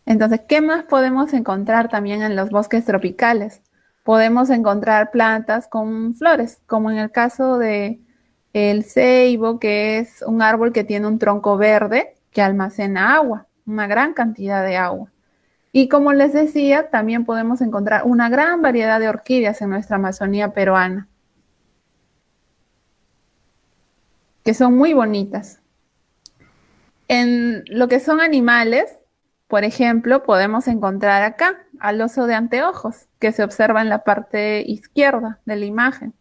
Entonces, ¿qué más podemos encontrar también en los bosques tropicales? Podemos encontrar plantas con flores, como en el caso de el ceibo, que es un árbol que tiene un tronco verde que almacena agua, una gran cantidad de agua. Y como les decía, también podemos encontrar una gran variedad de orquídeas en nuestra Amazonía peruana, que son muy bonitas. En lo que son animales, por ejemplo, podemos encontrar acá al oso de anteojos, que se observa en la parte izquierda de la imagen.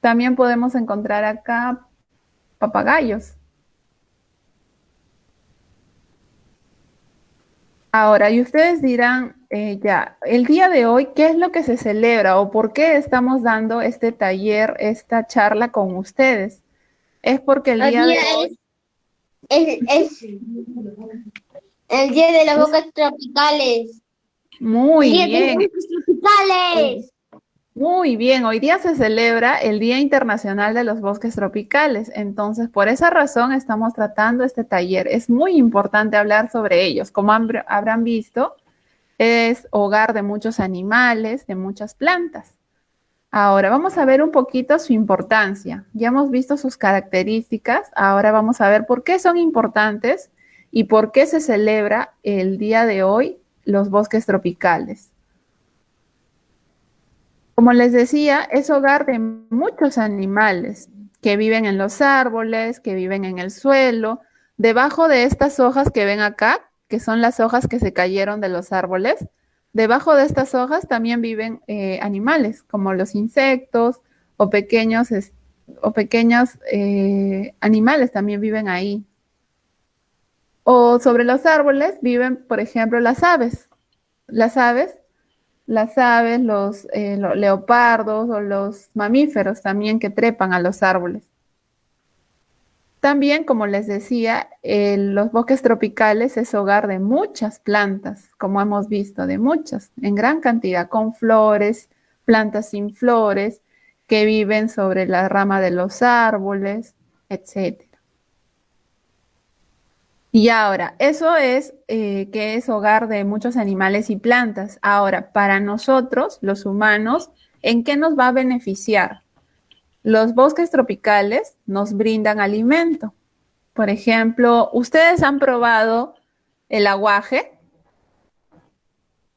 También podemos encontrar acá papagayos. Ahora, y ustedes dirán, eh, ya, el día de hoy, ¿qué es lo que se celebra o por qué estamos dando este taller, esta charla con ustedes? Es porque el día, El de hoy, es el día de las bocas tropicales. muy Día de las bien, bocas tropicales. muy bien, hoy día se celebra el Día Internacional de los Bosques Tropicales, entonces por esa razón estamos tratando este taller. Es muy importante hablar sobre ellos. Como han- habrán visto, es hogar de muchos animales, de muchas plantas. Ahora vamos a ver un poquito su importancia. Ya hemos visto sus características, ahora vamos a ver por qué son importantes y por qué se celebra el día de hoy los bosques tropicales. Como les decía, es hogar de muchos animales que viven en los árboles, que viven en el suelo, debajo de estas hojas que ven acá, que son las hojas que se cayeron de los árboles, debajo de estas hojas también viven eh, animales, como los insectos o pequeños, o pequeños eh, animales también viven ahí. O sobre los árboles viven, por ejemplo, las aves. Las aves las aves, los eh, leopardos o los mamíferos también que trepan a los árboles. También, como les decía, los bosques tropicales es hogar de muchas plantas, como hemos visto, de muchas, en gran cantidad, con flores, plantas sin flores, que viven sobre la rama de los árboles, etc. Y ahora, eso es eh, que es hogar de muchos animales y plantas. Ahora, para nosotros, los humanos, ¿en qué nos va a beneficiar? Los bosques tropicales nos brindan alimento. Por ejemplo, ¿ustedes han probado el aguaje?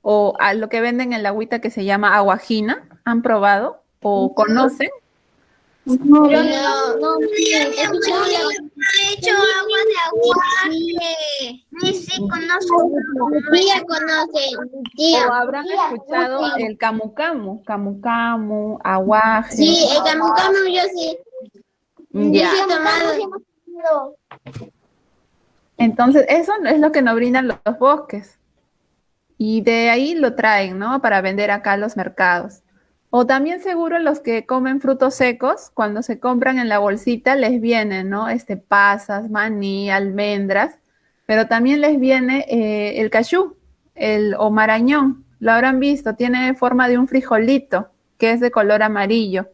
O a lo que venden en la agüita que se llama aguajina. ¿Han probado? ¿O conocen? No, no, escuchado la- he hecho agua de aguaje. Sí, sí, conozco. Mi tía conoce. ¿O habrán escuchado el camu camu? Camu camu, aguaje. Sí, el camu camu yo sí. Ya. Entonces, eso es lo que nos brindan los, los bosques. Y de ahí lo traen, ¿no? Para vender acá a los mercados. O también seguro los que comen frutos secos, cuando se compran en la bolsita, les vienen, ¿no? Este, pasas, maní, almendras, pero también les viene eh, el cachú, el o marañón. Lo habrán visto, tiene forma de un frijolito, que es de color amarillo.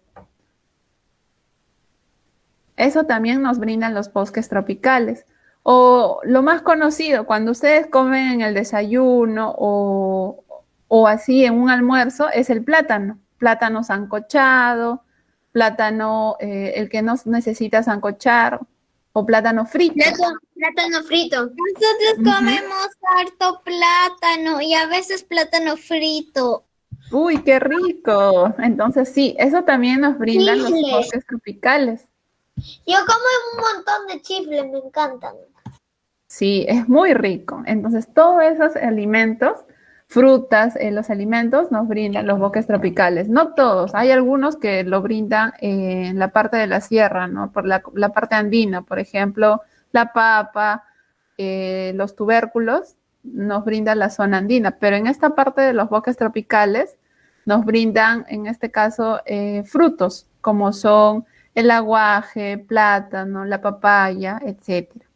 Eso también nos brindan los bosques tropicales. O lo más conocido, cuando ustedes comen en el desayuno o, o así en un almuerzo, es el plátano. Plátano sancochado, plátano, eh, el que no necesita sancochar, o plátano frito. Plátano, frito. Nosotros comemos harto plátano y a veces plátano frito. Uy, qué rico. Entonces sí, eso también nos brindan los bosques tropicales. Yo como un montón de chifles, me encantan. Sí, es muy rico. Entonces todos esos alimentos, frutas, eh, los alimentos nos brindan los bosques tropicales. No todos, hay algunos que lo brindan en la parte de la sierra, ¿no? Por la, parte andina, por ejemplo, la papa, eh, los tubérculos, nos brindan la zona andina, pero en esta parte de los bosques tropicales nos brindan, en este caso, eh, frutos, como son el aguaje, plátano, la papaya, etc.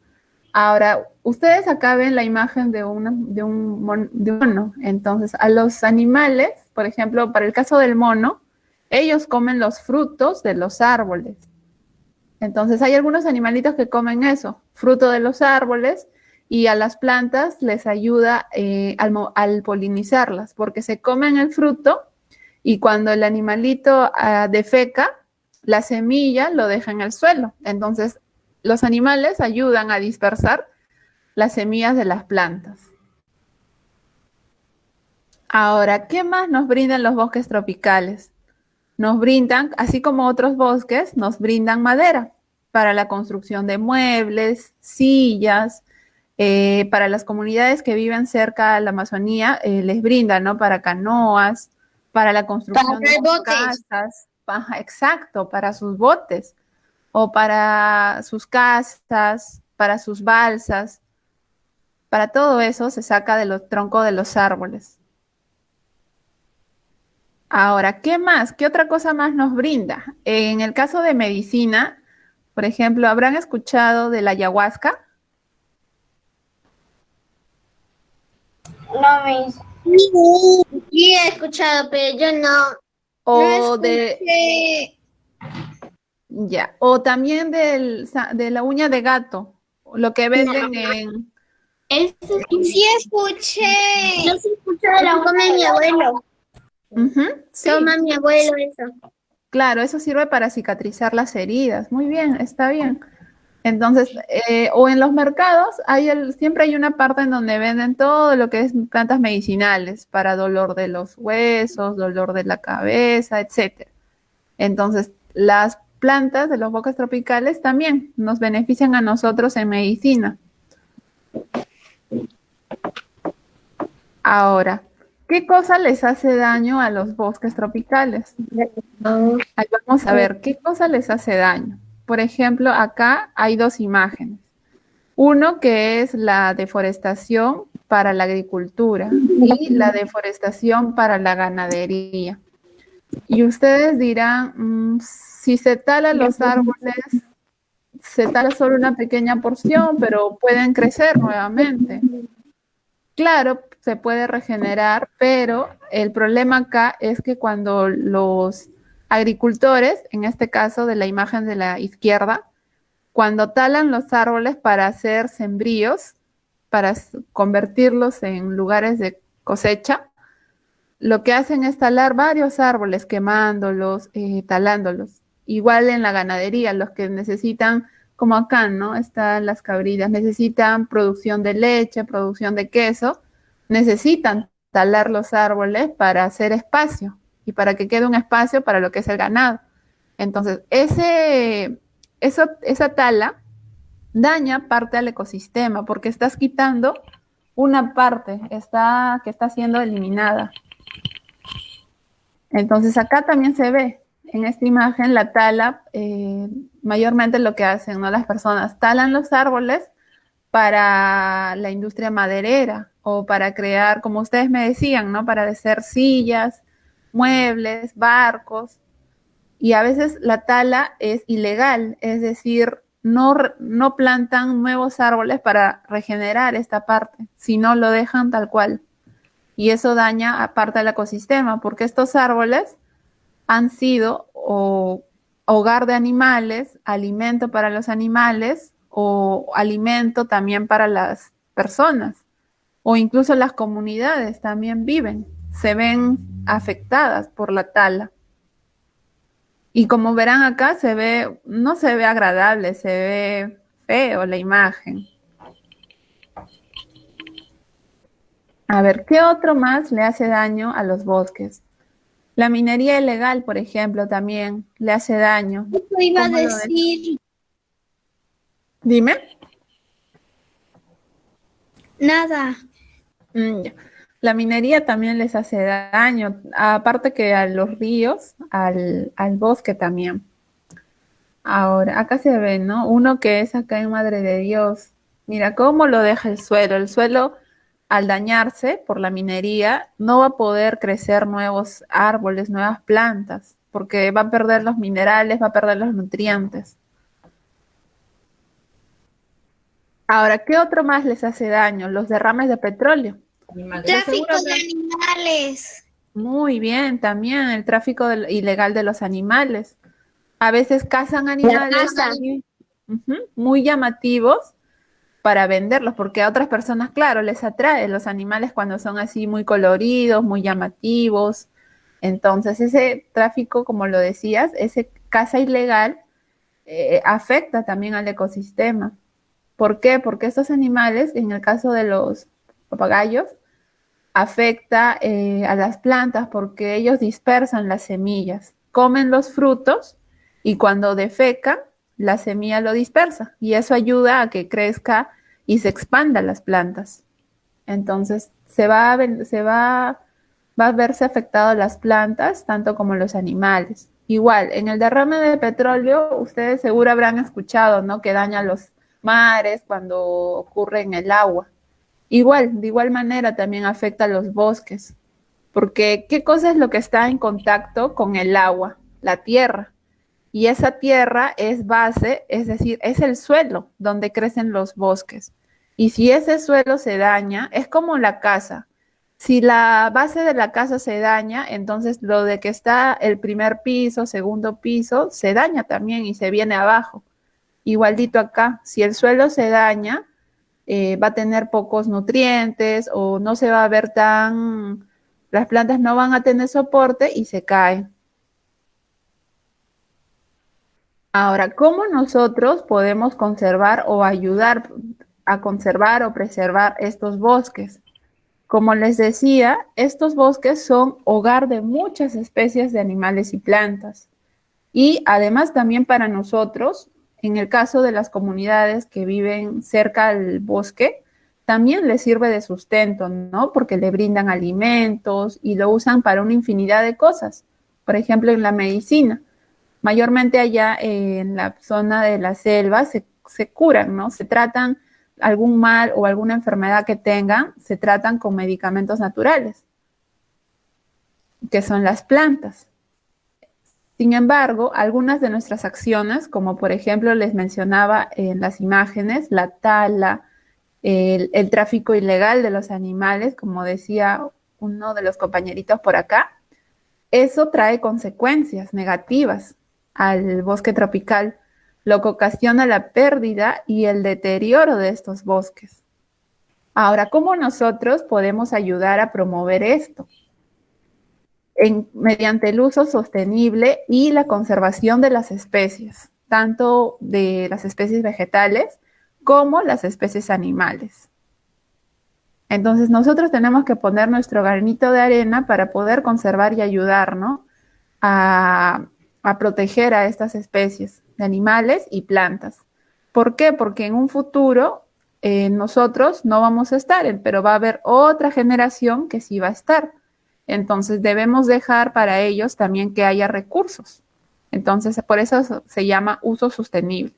Ahora, ustedes acá ven la imagen de, de, un mono. Entonces, a los animales, por ejemplo, para el caso del mono, ellos comen los frutos de los árboles. Entonces, hay algunos animalitos que comen eso, fruto de los árboles, y a las plantas les ayuda eh, al, polinizarlas, porque se comen el fruto y cuando el animalito ah, defeca, la semilla lo deja en el suelo. Entonces, los animales ayudan a dispersar las semillas de las plantas. Ahora, ¿qué más nos brindan los bosques tropicales? Nos brindan, así como otros bosques, nos brindan madera para la construcción de muebles, sillas, eh, para las comunidades que viven cerca de la Amazonía, eh, les brindan, ¿no? Para canoas, para la construcción de casas, exacto, para sus botes, o para sus casas, para sus balsas. Para todo eso se saca de los troncos de los árboles. Ahora, ¿qué más? ¿Qué otra cosa más nos brinda? En el caso de medicina, por ejemplo, ¿habrán escuchado de la ayahuasca? No me... Sí, he escuchado, pero yo no. O de... Ya, o también del, de la uña de gato, lo que venden en... sí escuché. Yo sí escuché de la uña de mi abuelo. Toma mi abuelo eso. Claro, eso sirve para cicatrizar las heridas. Muy bien, está bien. Entonces, eh, o en los mercados, hay siempre hay una parte en donde venden todo lo que es plantas medicinales para dolor de los huesos, dolor de la cabeza, etc. Entonces, las plantas de los bosques tropicales también nos benefician a nosotros en medicina. Ahora, ¿qué cosa les hace daño a los bosques tropicales? vamos a ver, ¿qué cosa les hace daño? por ejemplo, acá hay dos imágenes. Uno que es la deforestación para la agricultura y la deforestación para la ganadería. Y ustedes dirán, mm, si se talan los árboles, se tala solo una pequeña porción, pero pueden crecer nuevamente. Claro, se puede regenerar, pero el problema acá es que cuando los agricultores, en este caso de la imagen de la izquierda, cuando talan los árboles para hacer sembríos, para convertirlos en lugares de cosecha, lo que hacen es talar varios árboles, quemándolos, eh, talándolos. Igual en la ganadería, los que necesitan, como acá, ¿no? Están las cabrillas, necesitan producción de leche, producción de queso, necesitan talar los árboles para hacer espacio y para que quede un espacio para lo que es el ganado. Entonces, ese, esa tala daña parte al ecosistema porque estás quitando una parte está, que está siendo eliminada. Entonces, acá también se ve en esta imagen la tala, eh, mayormente lo que hacen ¿no? las personas, talan los árboles para la industria maderera o para crear, como ustedes me decían, ¿no? Para hacer sillas, muebles, barcos, y a veces la tala es ilegal, es decir, no, no plantan nuevos árboles para regenerar esta parte, sino lo dejan tal cual. Y eso daña a parte del ecosistema, porque estos árboles han sido hogar de animales, alimento para los animales, o alimento también para las personas o incluso las comunidades también viven, se ven afectadas por la tala. Y como verán acá, se ve, no se ve agradable, se ve feo la imagen. A ver, ¿qué otro más le hace daño a los bosques? La minería ilegal, por ejemplo, también le hace daño. Eso iba a decir. Dime. Nada. Mm, la minería también les hace daño, aparte que a los ríos, al, al bosque también. Ahora, acá se ve, ¿no? Uno que es acá en Madre de Dios. Mira cómo lo deja el suelo. El suelo, al dañarse por la minería, no va a poder crecer nuevos árboles, nuevas plantas, porque va a perder los minerales, va a perder los nutrientes. Ahora, ¿qué otro más les hace daño? Los derrames de petróleo. Tráfico de animales. Muy bien, también el tráfico de- ilegal de los animales. A veces cazan animales muy llamativos para venderlos, porque a otras personas, claro, les atrae los animales cuando son así muy coloridos, muy llamativos. Entonces, ese tráfico, como lo decías, ese caza ilegal eh, afecta también al ecosistema. ¿Por qué? Porque estos animales, en el caso de los papagayos, afecta eh, a las plantas porque ellos dispersan las semillas, comen los frutos y cuando defecan, la semilla lo dispersa y eso ayuda a que crezca y se expanda las plantas. Entonces, se va a, se va, va a verse afectado las plantas, tanto como los animales. Igual, en el derrame de petróleo, ustedes seguro habrán escuchado, ¿no? Que daña los mares cuando ocurre en el agua. Igual, de igual manera también afecta a los bosques, porque ¿qué cosa es lo que está en contacto con el agua? La tierra. Y esa tierra es base, es decir, es el suelo donde crecen los bosques. Y si ese suelo se daña, es como la casa. Si la base de la casa se daña, entonces lo de que está el primer piso, segundo piso, se daña también y se viene abajo. Igualdito acá, si el suelo se daña, eh, va a tener pocos nutrientes o no se va a ver tan, las plantas no van a tener soporte y se caen. Ahora, ¿cómo nosotros podemos conservar o ayudar a conservar o preservar estos bosques? Como les decía, estos bosques son hogar de muchas especies de animales y plantas. Y además también para nosotros, en el caso de las comunidades que viven cerca al bosque, también les sirve de sustento, ¿no? Porque le brindan alimentos y lo usan para una infinidad de cosas. Por ejemplo, en la medicina. Mayormente allá en la zona de la selva se, se curan, ¿no? Se tratan algún mal o alguna enfermedad que tengan, se tratan con medicamentos naturales, que son las plantas. Sin embargo, algunas de nuestras acciones, como por ejemplo les mencionaba en las imágenes, la tala, el, el tráfico ilegal de los animales, como decía uno de los compañeritos por acá, eso trae consecuencias negativas al bosque tropical, lo que ocasiona la pérdida y el deterioro de estos bosques. Ahora, ¿cómo nosotros podemos ayudar a promover esto? En- mediante el uso sostenible y la conservación de las especies, tanto de las especies vegetales como las especies animales. Entonces nosotros tenemos que poner nuestro granito de arena para poder conservar y ayudarnos a, a proteger a estas especies de animales y plantas. ¿Por qué? Porque en un futuro eh, nosotros no vamos a estar, pero va a haber otra generación que sí va a estar. Entonces debemos dejar para ellos también que haya recursos. Entonces por eso se llama uso sostenible,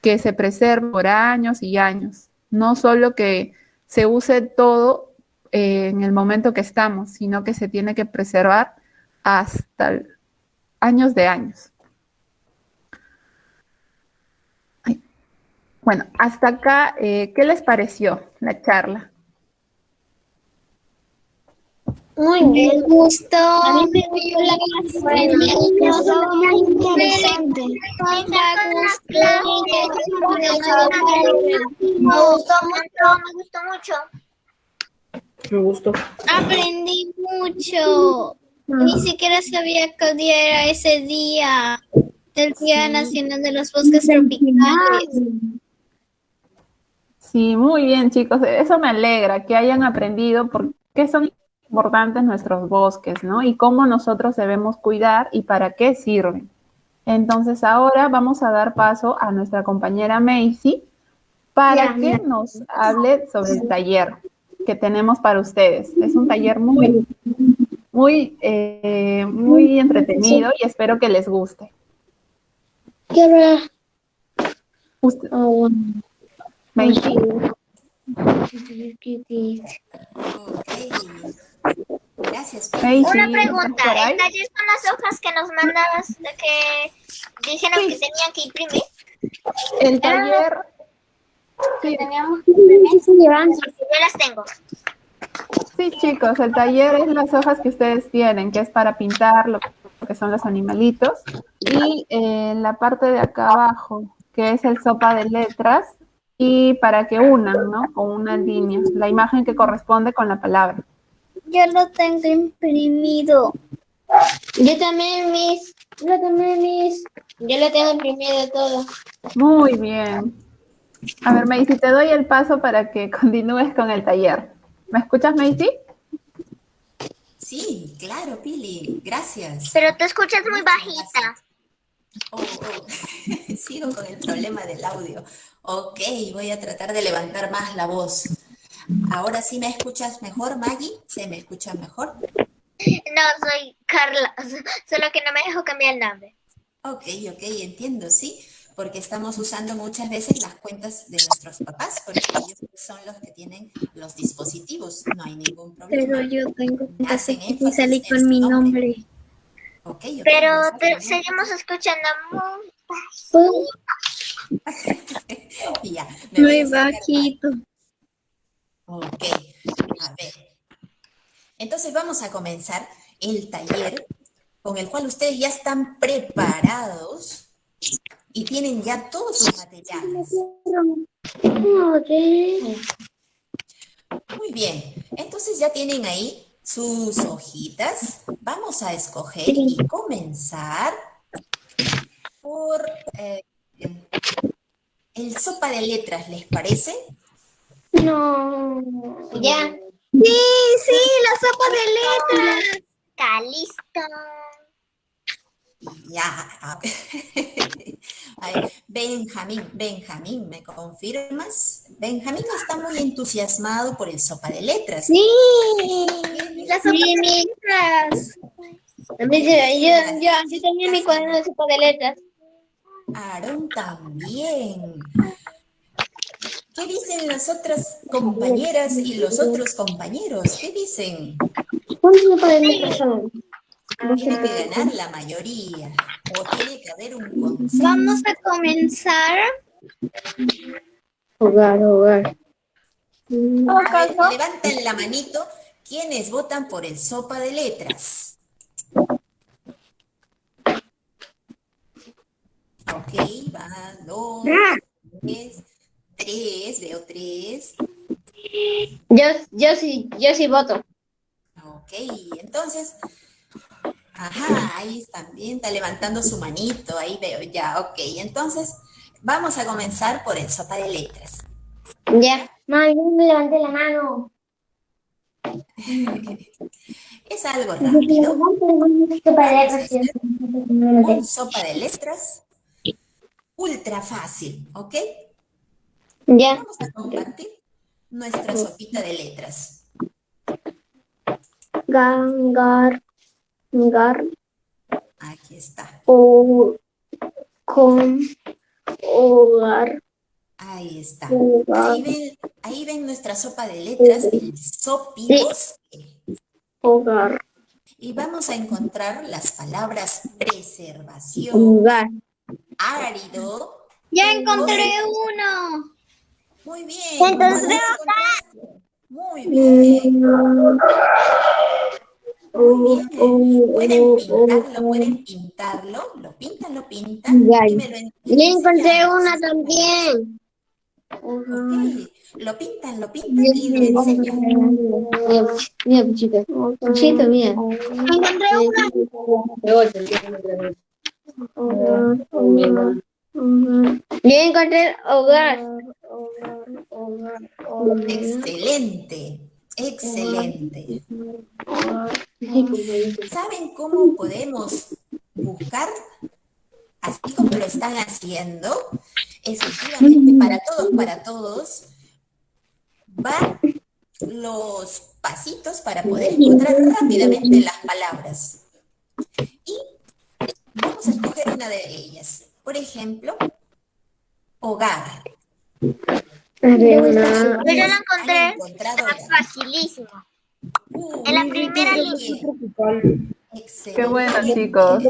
que se preserve por años y años, no solo que se use todo eh, en el momento que estamos, sino que se tiene que preservar hasta el- años de años. Ay. Bueno, hasta acá, eh, ¿qué les pareció la charla? Muy Me bien. gustó. A mí me gustó la clase. Bueno, estuvo muy interesante. Me gustó mucho, me gustó mucho. Me gustó. Aprendí mucho. Ni siquiera sabía que día era ese día. Del Día Nacional de los Bosques Tropicales. Sí, muy bien, chicos. Eso me alegra que hayan aprendido por qué son importantes nuestros bosques, ¿no? Y cómo nosotros debemos cuidar y para qué sirven. Entonces, ahora vamos a dar paso a nuestra compañera Macy para que nos hable sobre el taller que tenemos para ustedes. Es un taller muy, muy, eh, muy entretenido y espero que les guste. ¿Qué hora? Usted- Oh, Macy, Ok. Gracias. Una ¿estás pregunta, taller son las hojas que nos mandabas de que dijeron que tenían que imprimir? El taller, sí, Teníamos que imprimir. Yo las tengo. Sí, chicos, el taller es las hojas que ustedes tienen, que es para pintar lo que son los animalitos. Y eh, la parte de acá abajo, que es el sopa de letras, y para que unan, ¿no? Con una línea, la imagen que corresponde con la palabra. Yo lo tengo imprimido. Yo también, mis. Yo también, mis. Yo lo tengo imprimido todo. Muy bien. A ver, Macy, te doy el paso para que continúes con el taller. ¿Me escuchas, Macy? Sí, claro, Pili. Gracias. Pero te escuchas muy bajita. Oh, oh. Sigo con el problema del audio. Ok, voy a tratar de levantar más la voz. Ahora sí me escuchas mejor, Maggie. ¿Se me escucha mejor? No, soy Carla. Solo que no me dejo cambiar el nombre. Ok, ok, entiendo, sí. Porque estamos usando muchas veces las cuentas de nuestros papás, porque ellos son los que tienen los dispositivos. No hay ningún problema. Pero yo tengo Hacen que en con su mi nombre. nombre. Ok, ok, Pero te- seguimos escuchando muy Ya, me voy Muy bajito. Ok, a ver. Entonces vamos a comenzar el taller con el cual ustedes ya están preparados y tienen ya todos sus materiales. Muy bien, entonces ya tienen ahí sus hojitas. Vamos a escoger y comenzar por eh, el sopa de letras, ¿les parece? No. Ya. Sí, sí, la sopa de letras. Está listo. Ya. Benjamín, Benjamín, ¿me confirmas? Benjamín está muy entusiasmado por el sopa de letras. Sí, La sopa Sí, de letras. Yo, yo, yo tenía mi cuaderno de sopa de letras. Aarón también. ¿Qué dicen las otras compañeras y los otros compañeros? ¿Qué dicen? ¿Cuántas sopa de letras son? Tiene que ganar la mayoría o tiene que haber un consenso. vamos a comenzar. Jugar, jugar. A ver, levanten la manito quienes votan por el sopa de letras. Ok, va, dos, tres, tres, veo tres. Yo, yo sí, yo sí voto. Ok, entonces, ajá, ahí bien, está levantando su manito, ahí veo ya, ok, entonces vamos a comenzar por el sopa de letras. Ya. Mami, levanté la mano. Es algo rápido, Sopa de letras. un sopa de letras ultra fácil, ¿ok? Ya. Vamos a compartir nuestra sopita de letras. Gangar. Gar. Aquí está, O. Con. Hogar. ahí está. Hogar. Ahí ven, ahí ven nuestra sopa de letras, el. Hogar. Y vamos a encontrar las palabras preservación, Hogar. árido. Ya encontré uno. Muy bien. Entonces, ¿cuál encontraste? Muy bien. Muy bien. Pueden pintarlo, pueden pintarlo. Lo pintan, lo pintan. Y me lo en- Yo me encontré una también. Lo pintan, lo pintan y lo enseñan. Mira, Puchito. Puchito, mira. Encontré una. Yo encontré hogar. Excelente, excelente. ¿Saben cómo podemos buscar? Así como lo están haciendo, efectivamente, para todos, para todos, van los pasitos para poder encontrar rápidamente las palabras. Y vamos a escoger una de ellas. Por ejemplo, hogar. Yo la ¿Han encontré. Uh, En la primera línea. Excelente. Qué bueno, chicos.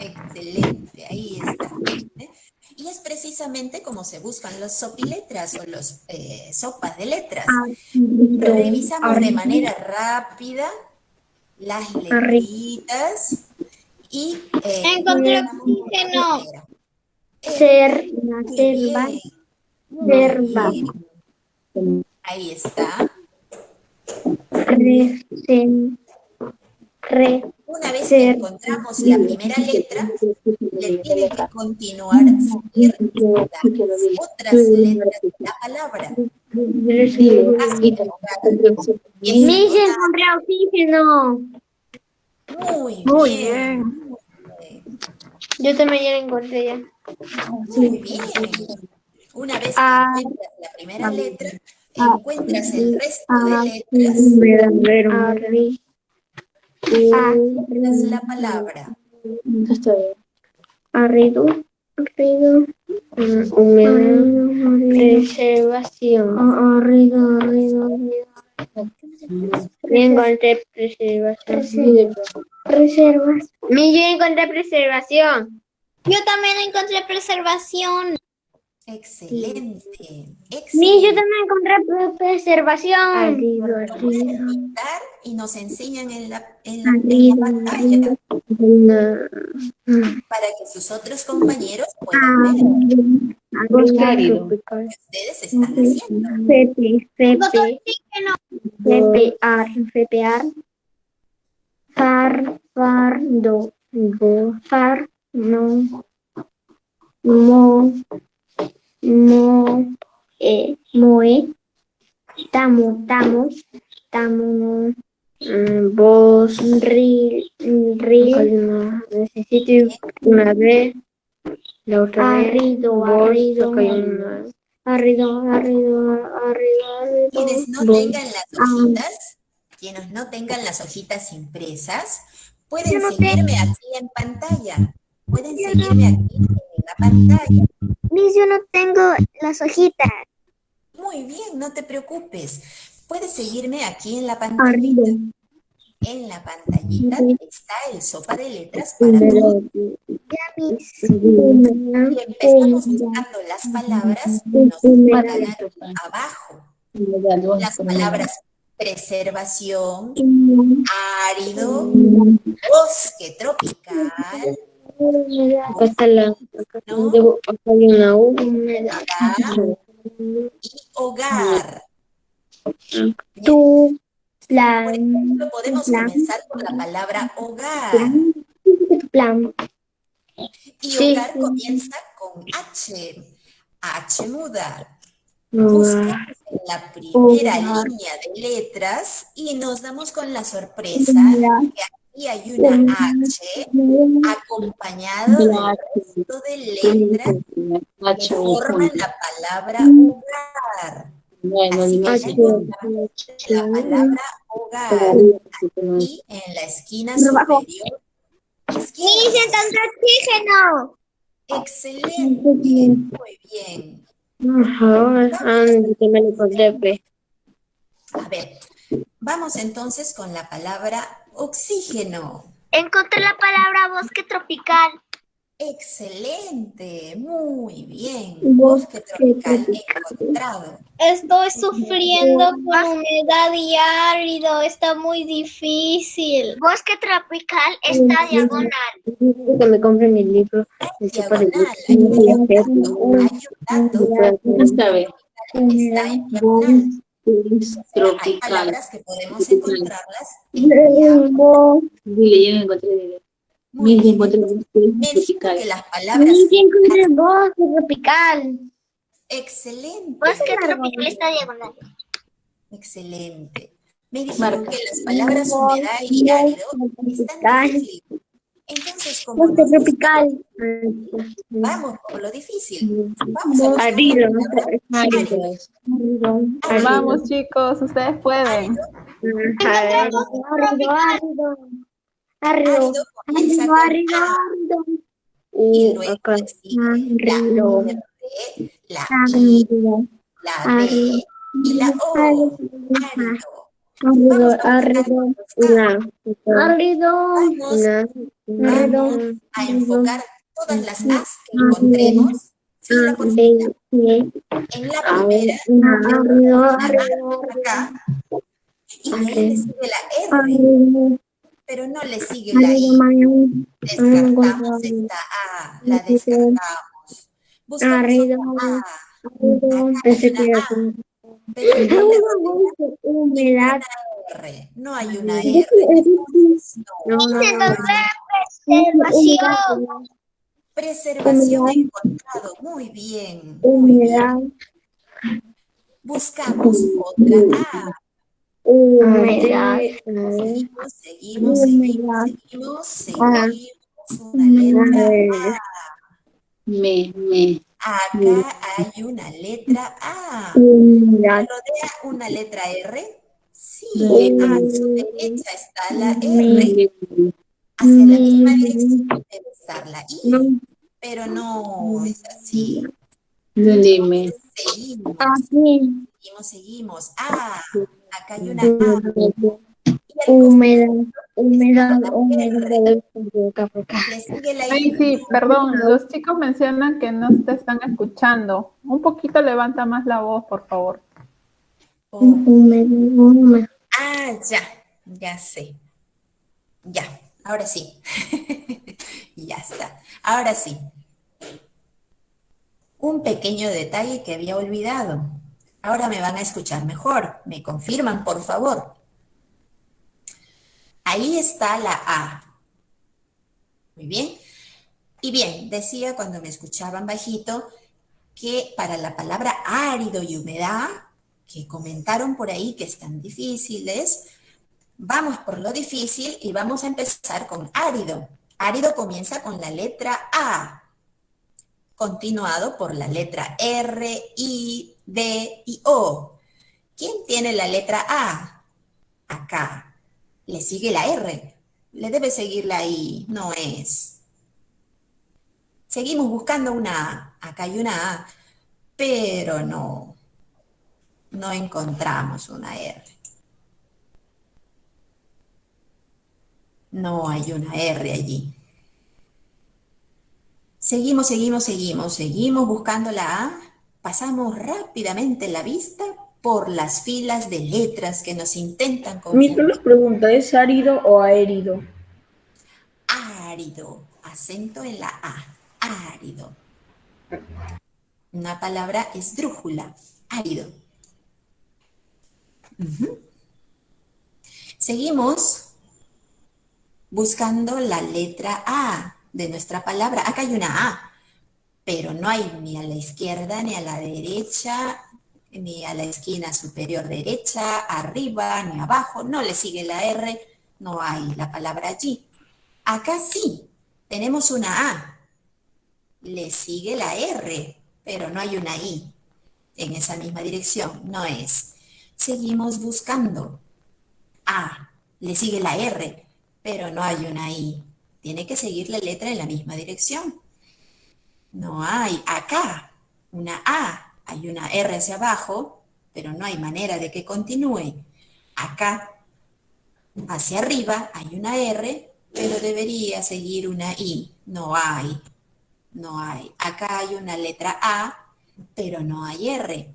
Excelente, ahí está. ¿eh? Y es precisamente como se buscan los sopiletras o los eh, sopas de letras. Revisamos de manera rápida las letritas y eh, Encontré oxígeno. Ser, Muy bien. Ahí está. re, sen, re, Una vez que encontramos la primera letra, le tiene que continuar seguir las otras letras de la palabra. Mis encontré oxígeno. Muy, Muy bien. bien. Yo también ya la encontré ya. Muy bien. Una vez que Ah. encuentras la primera letra, encuentras el resto de letras, encuentras la palabra. arrido, arrido, humedad, preservación. Arrido, arrido, Yo encontré preservación. Reservas. Mi, yo encontré preservación. Yo también encontré preservación. Excelente. Mi, yo Excelente. también encontré pre- preservación. Y nos enseñan en la, en la, en la pantalla. Para que sus otros compañeros puedan ver. Bosque lo que ustedes están haciendo. Far, fardo, no, mo, mo, eh, moe, tamo, tamo, tamo, mm, vos, ril, ril, necesito una vez, la otra arrido, arrido, arrido, arrido, arrido, arrido, Quienes no vos. tengan las hojitas, quienes no tengan las hojitas impresas, pueden seguirme aquí en pantalla. Pueden seguirme aquí en la pantalla. Miss, yo no tengo las hojitas. Muy bien, no te preocupes. Puedes seguirme aquí en la pantallita. En la pantallita está el sopa de letras para todos. Y empezamos buscando las palabras y nos quedaron abajo. Las palabras preservación, árido, bosque tropical, Acá está la, acá ¿no? debo- acá hay una U. y hogar. Tu, Por plan, ejemplo, podemos plan. comenzar por la palabra hogar. plan. Y Sí. hogar comienza con H. H muda. Buscamos en la primera Hogar. línea de letras y nos damos con la sorpresa que aquí hay una H acompañado del resto de letras que forman la palabra hogar. Así que H. encontramos la palabra hogar aquí en la esquina superior. Izquierda. oxígeno! Excelente, muy bien. Ajá, ah. A ver, vamos entonces con la palabra oxígeno. Encontré la palabra bosque tropical. Excelente, muy bien. Bosque tropical encontrado. Estoy sufriendo con humedad y árido, está muy difícil. Bosque tropical está diagonal. Que me compre mi libro. Diagonal, hay un dato. Está en diagonal. Hay palabras que podemos encontrarlas en. Dile, yo me encontré. dile. Bien. encontré bosque Menciono tropical. que las palabras bosque tropical. excelente, Bosque tropical está diagonal. excelente. Me dijeron que las palabras humedad y árido están. Entonces, como tropical. vamos por lo difícil. Vamos a buscar Árido, la no palabra. Árido. árido. Vamos chicos, ustedes pueden. Árido, árido, árido. Árido, y luego la R, B y la O. árido. Árido. Árido, árido, una. Árido, Vamos, una. vamos a enfocar todas las As que encontremos. Fila por fila. En la primera, Árido, una A acá, y ahí le sigue la R, pero no le sigue la I. Descartamos esta A, la descartamos. Buscamos A, Pensé que era humedad. No hay una R. entonces no. No, no, no. Preservación. Preservación encontrado, muy bien, muy bien. Humedad. Buscamos otra A. Humedad. Seguimos, seguimos, seguimos, seguimos, seguimos una letra A. Me, me. Acá hay una letra A. ¿Rodea una letra R? Sí, a su derecha está la R. Hacia la misma dirección debe estar la I, pero no es así. Dime. Seguimos, Aquí. seguimos, seguimos. Ah, acá hay una A. Le sigue la Ay, sí, perdón, los chicos mencionan que no te están escuchando. Un poquito levanta más la voz, por favor. Oh, Humedad. Ah, ya, ya sé. Ya, ahora sí. ya está. Ahora sí. Un pequeño detalle que había olvidado. Ahora me van a escuchar mejor. ¿Me confirman, por favor? Ahí está la A. Muy bien. Y bien, decía cuando me escuchaban bajito que para la palabra árido y humedad, que comentaron por ahí que están difíciles, vamos por lo difícil y vamos a empezar con árido. Árido comienza con la letra A, continuado por la letra R, I, D y O. ¿Quién tiene la letra A? Acá. Le sigue la R. Le debe seguir la I. No es. Seguimos buscando una A. Acá hay una A. Pero no. No encontramos una R. No hay una R allí. Seguimos, seguimos, seguimos, seguimos buscando la A. Pasamos rápidamente la vista por las filas de letras que nos intentan confundir. solo pregunta, ¿es árido o aérido? Árido. Acento en la A. Árido. Una palabra esdrújula. Árido. Seguimos buscando la letra A de nuestra palabra. Acá hay una A, pero no hay ni a la izquierda ni a la derecha, ni a la esquina superior derecha, arriba ni abajo. No le sigue la R, no hay la palabra allí. Acá sí, tenemos una A. Le sigue la R, pero no hay una I en esa misma dirección, no es. Seguimos buscando. A, le sigue la R, pero no hay una I. Tiene que seguir la letra en la misma dirección. No hay acá una A, hay una R hacia abajo, pero no hay manera de que continúe. Acá, hacia arriba, hay una R, pero debería seguir una I. No hay. No hay. Acá hay una letra A, pero no hay R.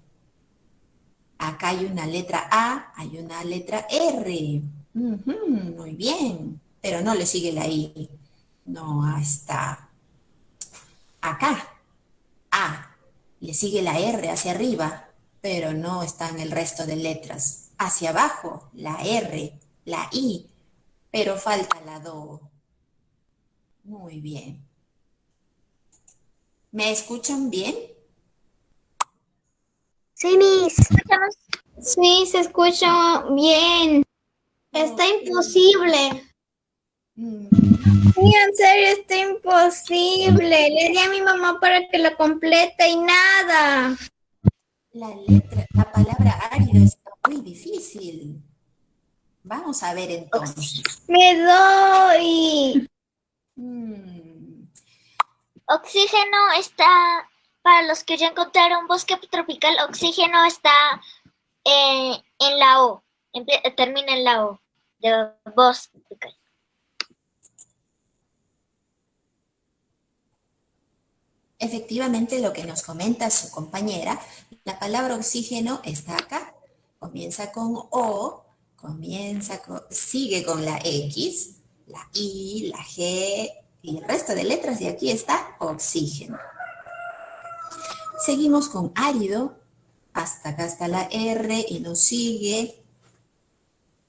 Acá hay una letra A, hay una letra R. Muy bien. Pero no le sigue la I. No, está. Acá. A. Le sigue la R hacia arriba, pero no están el resto de letras. Hacia abajo, la R, la I, pero falta la Do. Muy bien. ¿Me escuchan bien? Sí, Miss. Sí, se escucha bien. Está imposible. Mm, Sí, en serio, está imposible. Le di a mi mamá para que lo complete y nada. La letra, la palabra árido está muy difícil. Vamos a ver entonces. Me doy. Mm, Oxígeno está, para los que ya encontraron bosque tropical, oxígeno está eh, en la O, termina en la O, de bosque tropical. Efectivamente, lo que nos comenta su compañera, la palabra oxígeno está acá. Comienza con O, comienza con, sigue con la X, la I, la G y el resto de letras y aquí está oxígeno. Seguimos con árido, hasta acá está la R y nos sigue.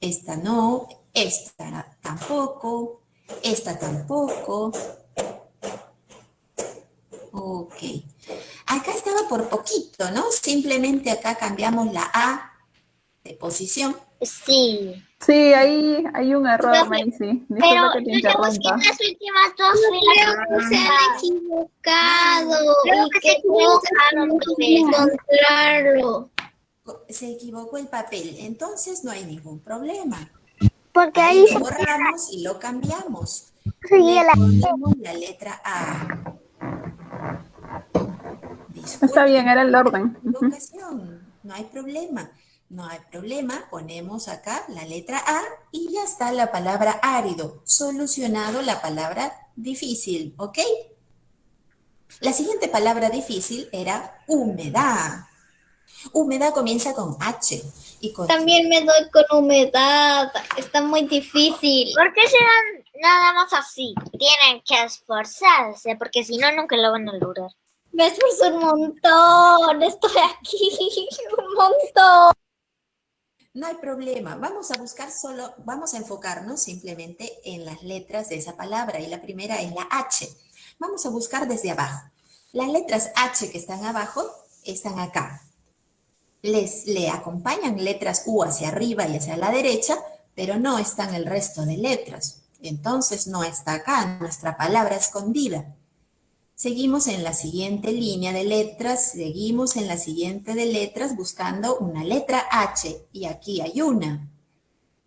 Esta no, esta tampoco, esta tampoco, Ok. Acá estaba por poquito, ¿no? Simplemente acá cambiamos la A de posición. Sí, Sí, ahí hay un error, Pero- Maisy. pero Disculpa que te yo ya busqué interrumpa. las últimas dos Creo filas. que se han equivocado Creo y que que se equivocaron, encontrarlo. Se equivocó el papel, entonces no hay ningún problema. Porque Ahí ahí lo borramos y lo cambiamos. sigue Le la ponemos la letra A. Está bien, era el orden. No hay problema. No hay problema, ponemos acá la letra A y ya está la palabra árido, solucionado la palabra difícil, ¿ok? La siguiente palabra difícil era humedad. Humedad comienza con H y con También me doy con humedad. Está muy difícil. ¿Por qué se dan nada más así? Tienen que esforzarse, porque si no, nunca lo van a lograr. Me esfuerzo un montón. Estoy aquí un montón. No hay problema, vamos a buscar solo, vamos a enfocarnos simplemente en las letras de esa palabra y la primera es la H. Vamos a buscar desde abajo. Las letras H que están abajo están acá. Les le acompañan letras U hacia arriba y hacia la derecha, pero no están el resto de letras. Entonces no está acá nuestra palabra escondida. Seguimos en la siguiente línea de letras, seguimos en la siguiente de letras buscando una letra H y aquí hay una,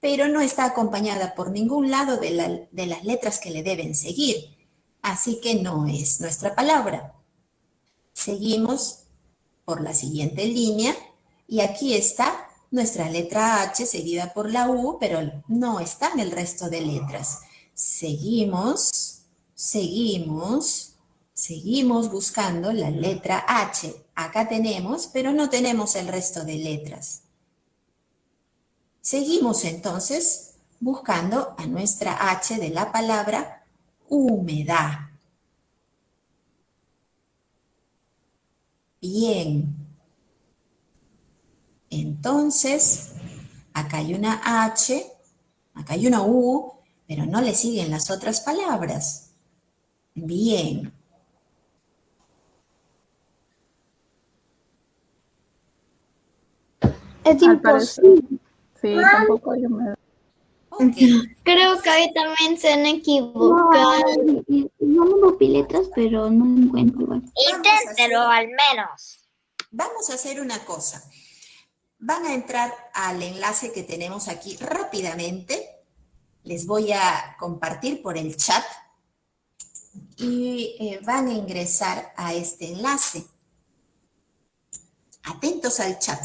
pero no está acompañada por ningún lado de, de las letras que le deben seguir, así que no es nuestra palabra. Seguimos por la siguiente línea y aquí está nuestra letra H seguida por la U, pero no están el resto de letras. Seguimos, seguimos, seguimos buscando la letra H. Acá tenemos, pero no tenemos el resto de letras. Seguimos entonces buscando a nuestra H de la palabra humedad. Bien. Entonces, acá hay una H, acá hay una U, pero no le siguen las otras palabras. Bien. Es Al parecer. imposible. Sí, tampoco humedad. Ok. Creo que ahí también se han equivocado. No me copié letras, pero no encuentro igual. Inténtelo al menos. Vamos a hacer una cosa. Van a entrar al enlace que tenemos aquí rápidamente. Les voy a compartir por el chat y eh, van a ingresar a este enlace. Atentos al chat.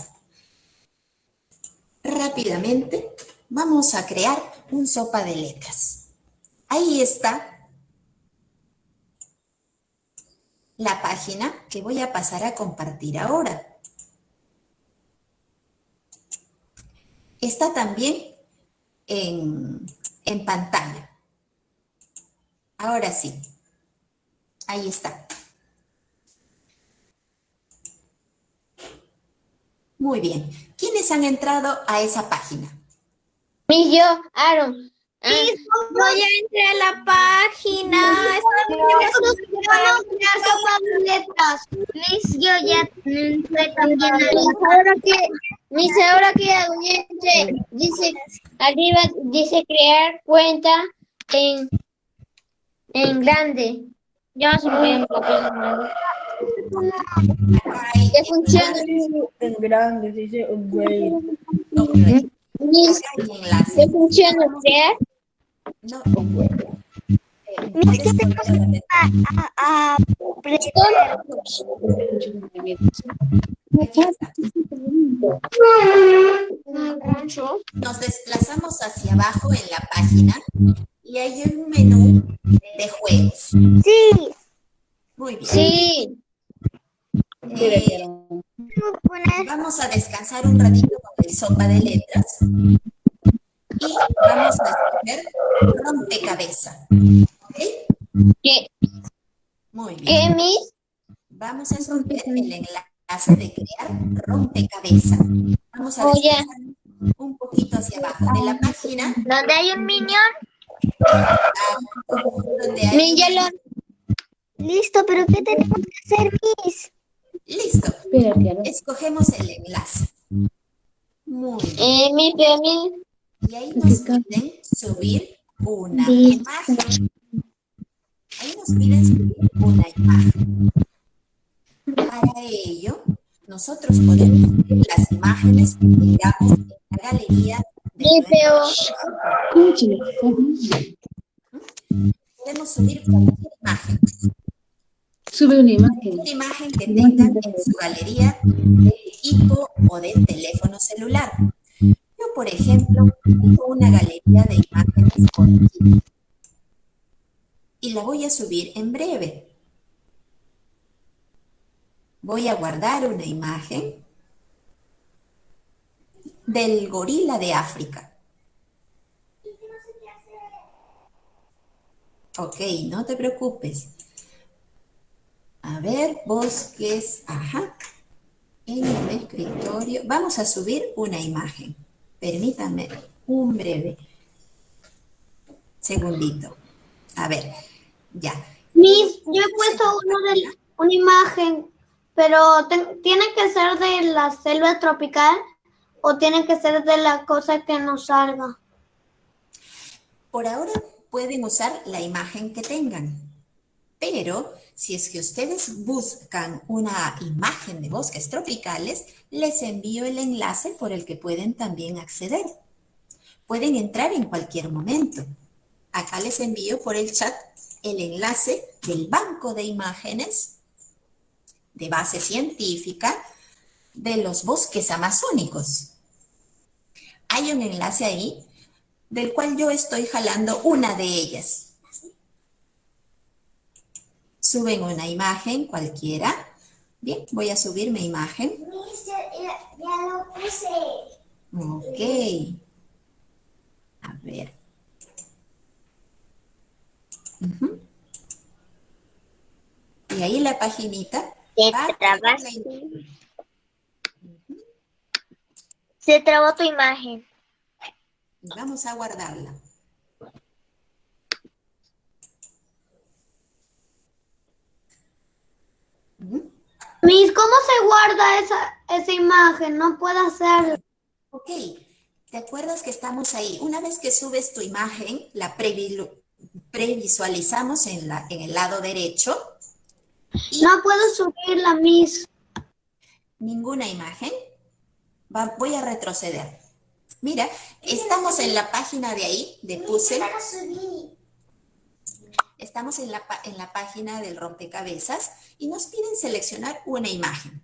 Rápidamente vamos a crear un sopa de letras. Ahí está la página que voy a pasar a compartir ahora. Está también en, en pantalla. Ahora sí. Ahí está. Muy bien. ¿Quiénes han entrado a esa página? Mi yo, Aaron. Ah, No, ya entré a la página. Miss, yo ya entré también. Ahora que, Miss, ahora que hago. Dice, arriba dice crear cuenta en, en grande. Ya se me en Ya funciona. En grande, dice upgrade. Miss, ya funciona crear. No. a, Nos desplazamos hacia abajo en la página y hay un menú de juegos. Sí. Muy bien. Sí. Eh, vamos a descansar un ratito con el sopa de letras y vamos a escoger rompecabezas. ¿Ok? ¿Qué? Muy bien. ¿Qué, Miss? Vamos a escoger el enlace de crear rompecabezas. Vamos a Oye. descansar un poquito hacia abajo de la página ¿Dónde hay un minion? donde hay. Listo, pero ¿qué tenemos que hacer, Miss? Listo. Escogemos el enlace. Muy bien. Eh. Y ahí nos piden subir una imagen. Ahí nos piden subir una imagen. Para ello, nosotros podemos subir las imágenes que tengamos en la galería de. Podemos subir cualquier imagen. Sube una imagen. Una imagen que tengan en su galería de equipo o de teléfono celular. Yo, por ejemplo, tengo una galería de imágenes. Y la voy a subir en breve. Voy a guardar una imagen del gorila de África. Ok, no te preocupes. A ver, bosques, ajá. En el escritorio. Vamos a subir una imagen. Permítanme un breve segundito. A ver, ya. Miss, yo he puesto uno de, una imagen, pero te- ¿tiene que ser de la selva tropical o tiene que ser de la cosa que nos salga? Por ahora pueden usar la imagen que tengan, pero si es que ustedes buscan una imagen de bosques tropicales, les envío el enlace por el que pueden también acceder. Pueden entrar en cualquier momento. Acá les envío por el chat el enlace del banco de imágenes de base científica de los bosques amazónicos. Hay un enlace ahí del cual yo estoy jalando una de ellas. Suben una imagen cualquiera. Bien, voy a subir mi imagen. ya, lo puse. Ok. A ver. Y ahí la paginita. Te va a trabas. tener la im- Se trabó tu imagen. y Vamos a guardarla. Miss, ¿cómo se guarda esa, esa imagen? No puedo hacerlo. Ok, ¿te acuerdas que estamos ahí? Una vez que subes tu imagen, la previ- previsualizamos en, la, en el lado derecho. Y No puedo subirla, Miss. ninguna imagen. Va- voy a retroceder. Mira, estamos en la página de ahí, de Puzzle. Estamos en la, en la página del rompecabezas y nos piden seleccionar una imagen.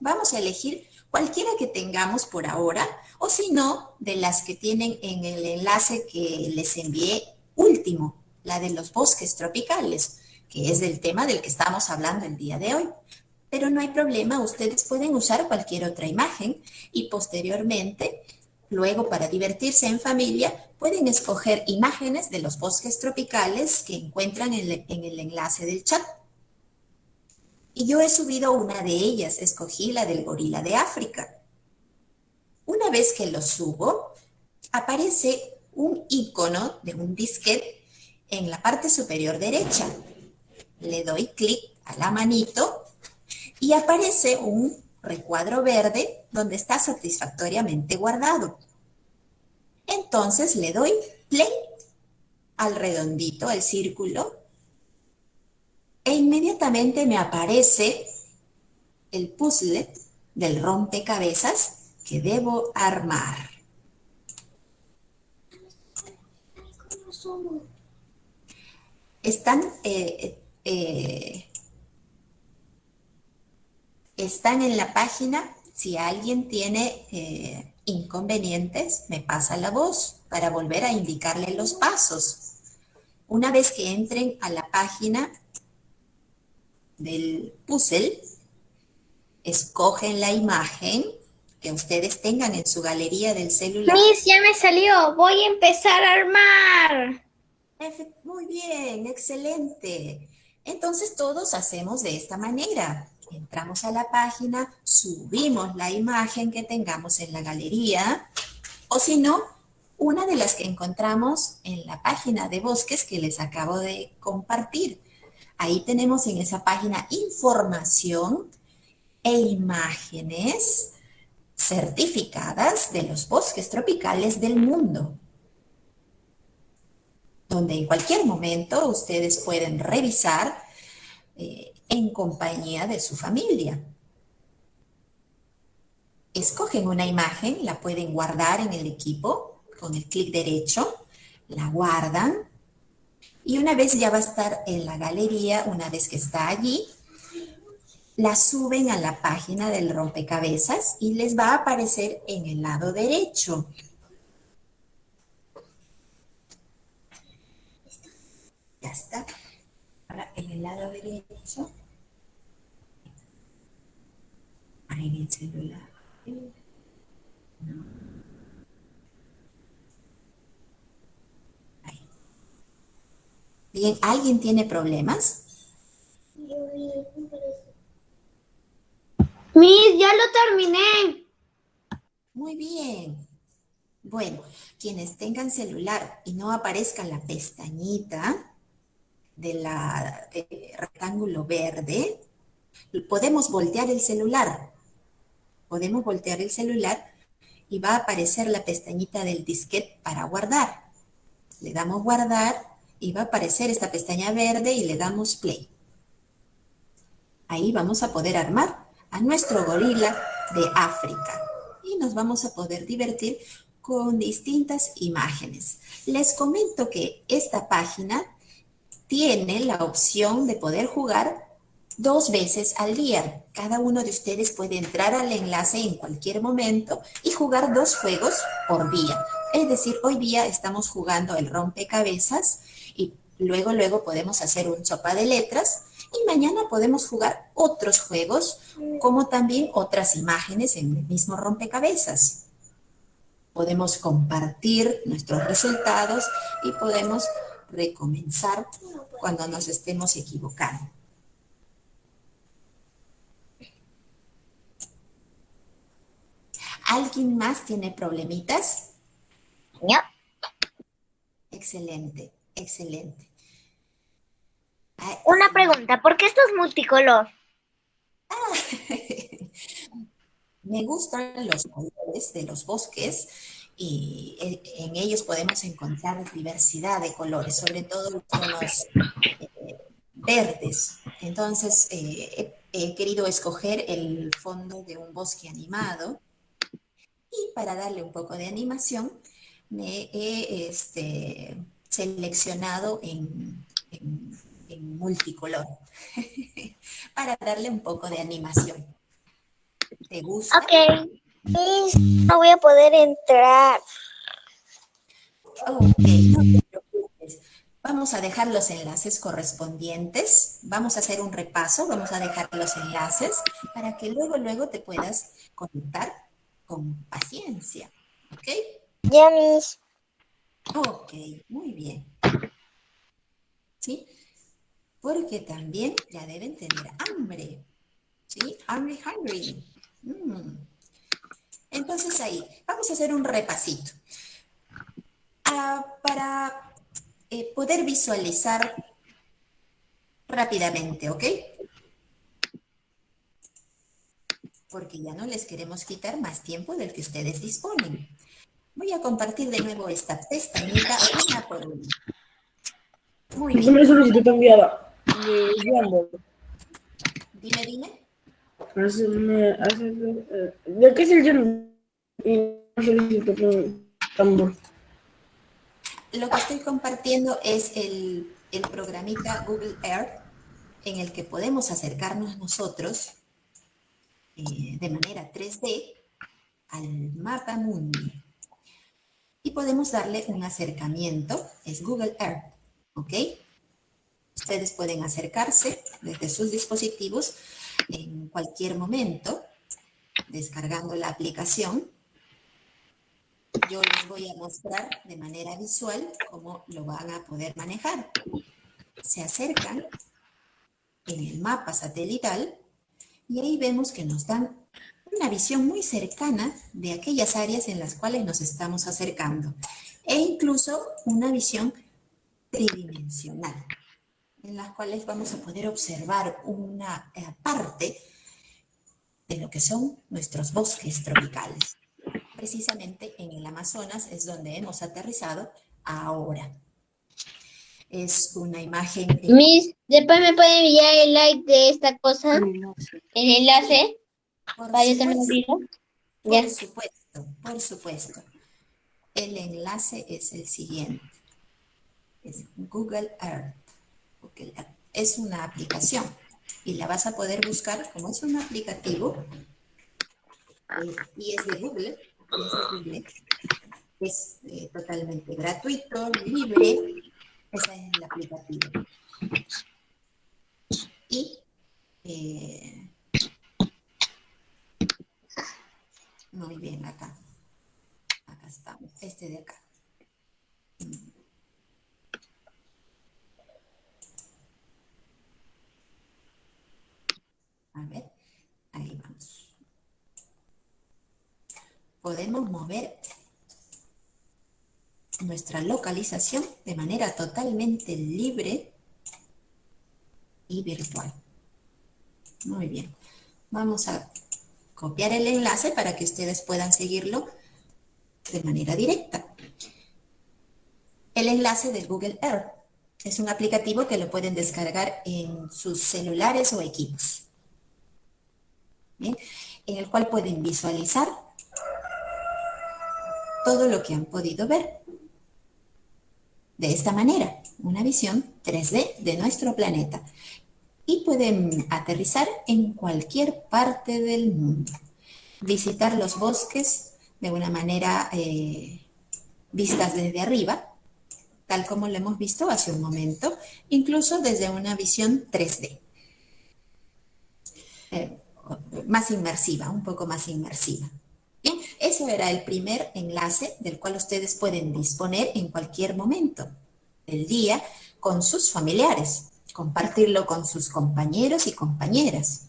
Vamos a elegir cualquiera que tengamos por ahora, o si no, de las que tienen en el enlace que les envié último, la de los bosques tropicales, que es el tema del que estamos hablando el día de hoy. Pero no hay problema, ustedes pueden usar cualquier otra imagen y posteriormente, luego para divertirse en familia, pueden escoger imágenes de los bosques tropicales que encuentran en, el enlace del chat. Y yo he subido una de ellas, escogí la del gorila de África. Una vez que lo subo, aparece un icono de un disquete en la parte superior derecha. Le doy clic a la manito y aparece un recuadro verde donde está satisfactoriamente guardado. Entonces le doy play al redondito, al círculo, e inmediatamente me aparece el puzzle del rompecabezas que debo armar. Están, eh, eh, están en la página. Si alguien tiene eh, inconvenientes, me pasa la voz para volver a indicarle los pasos. Una vez que entren a la página del puzzle, escogen la imagen que ustedes tengan en su galería del celular. Miss, ya me salió. Voy a empezar a armar. Muy bien, excelente. Entonces todos hacemos de esta manera. Entramos a la página, subimos la imagen que tengamos en la galería, o si no, una de las que encontramos en la página de bosques que les acabo de compartir. Ahí tenemos en esa página información e imágenes certificadas de los bosques tropicales del mundo, donde en cualquier momento ustedes pueden revisar eh, en compañía de su familia. Escogen una imagen, la pueden guardar en el equipo con el clic derecho, la guardan y una vez ya va a estar en la galería, una vez que está allí, la suben a la página del rompecabezas y les va a aparecer en el lado derecho. Ya está. Ahora en el lado derecho. El celular. Ahí. Bien, ¿alguien tiene problemas? Miss, ya lo terminé. Muy bien. Bueno, quienes tengan celular y no aparezca la pestañita de la rectángulo verde, podemos voltear el celular. Podemos voltear el celular y va a aparecer la pestañita del disquete para guardar. Le damos guardar y va a aparecer esta pestaña verde y le damos play. Ahí vamos a poder armar a nuestro gorila de África y nos vamos a poder divertir con distintas imágenes. Les comento que esta página tiene la opción de poder jugar dos veces al día. Cada uno de ustedes puede entrar al enlace en cualquier momento y jugar dos juegos por día. Es decir, hoy día estamos jugando el rompecabezas y luego, luego podemos hacer un sopa de letras y mañana podemos jugar otros juegos, como también otras imágenes en el mismo rompecabezas. Podemos compartir nuestros resultados y podemos recomenzar cuando nos estemos equivocando. ¿Alguien más tiene problemitas? No. Excelente, excelente. Una pregunta, ¿por qué esto es multicolor? Me gustan los colores de los bosques y en ellos podemos encontrar diversidad de colores, sobre todo los tonos eh, verdes. Entonces, eh, he, he querido escoger el fondo de un bosque animado y para darle un poco de animación, me he este, seleccionado en, en, en multicolor para darle un poco de animación. ¿Te gusta? Ok. No voy a poder entrar. Ok, no te preocupes. Vamos a dejar los enlaces correspondientes. Vamos a hacer un repaso. Vamos a dejar los enlaces para que luego, luego te puedas conectar con paciencia. ¿Ok? Ya, mis. Ok, muy bien. ¿Sí? Porque también ya deben tener hambre. ¿Sí? Hungry, hungry. Mm. Entonces ahí, vamos a hacer un repasito. Ah, para eh, poder visualizar rápidamente, ¿ok? Porque ya no les queremos quitar más tiempo del que ustedes disponen. Voy a compartir de nuevo esta pestañita una por una. Muy bien. Siempre solicitud enviada. Dime, dime. Hace- eh, ¿De qué es el. Lo que estoy compartiendo es el, el programita Google Earth en el que podemos acercarnos nosotros eh, de manera 3D al mapa mundi. Y podemos darle un acercamiento, es Google Earth, ¿ok? Ustedes pueden acercarse desde sus dispositivos en cualquier momento, descargando la aplicación yo les voy a mostrar de manera visual cómo lo van a poder manejar. Se acercan en el mapa satelital y ahí vemos que nos dan una visión muy cercana de aquellas áreas en las cuales nos estamos acercando e incluso una visión tridimensional en las cuales vamos a poder observar una eh, parte de lo que son nuestros bosques tropicales precisamente en el Amazonas es donde hemos aterrizado ahora. Es una imagen... en- Miss, después me puede enviar el like de esta cosa, el enlace, Por para supuesto. Ya. Por supuesto, por supuesto. El enlace es el siguiente. Es Google Earth. Google Earth. Es una aplicación y la vas a poder buscar como es un aplicativo eh, y es de Google. y Es, de Google. Es, eh, totalmente gratuito, libre. Ese es el aplicativo. Y eh, Muy bien, acá. Acá estamos. Este de acá. A ver, ahí vamos. Podemos mover nuestra localización de manera totalmente libre y virtual. Muy bien. Vamos a copiar el enlace para que ustedes puedan seguirlo de manera directa. El enlace de Google Earth es un aplicativo que lo pueden descargar en sus celulares o equipos. En el cual pueden visualizar todo lo que han podido ver. De esta manera, una visión 3D de nuestro planeta y pueden aterrizar en cualquier parte del mundo. Visitar los bosques de una manera eh, vistas desde arriba, tal como lo hemos visto hace un momento, incluso desde una visión 3D. Eh, más inmersiva, un poco más inmersiva. Bien, eso era el primer enlace del cual ustedes pueden disponer en cualquier momento del día con sus familiares compartirlo con sus compañeros y compañeras.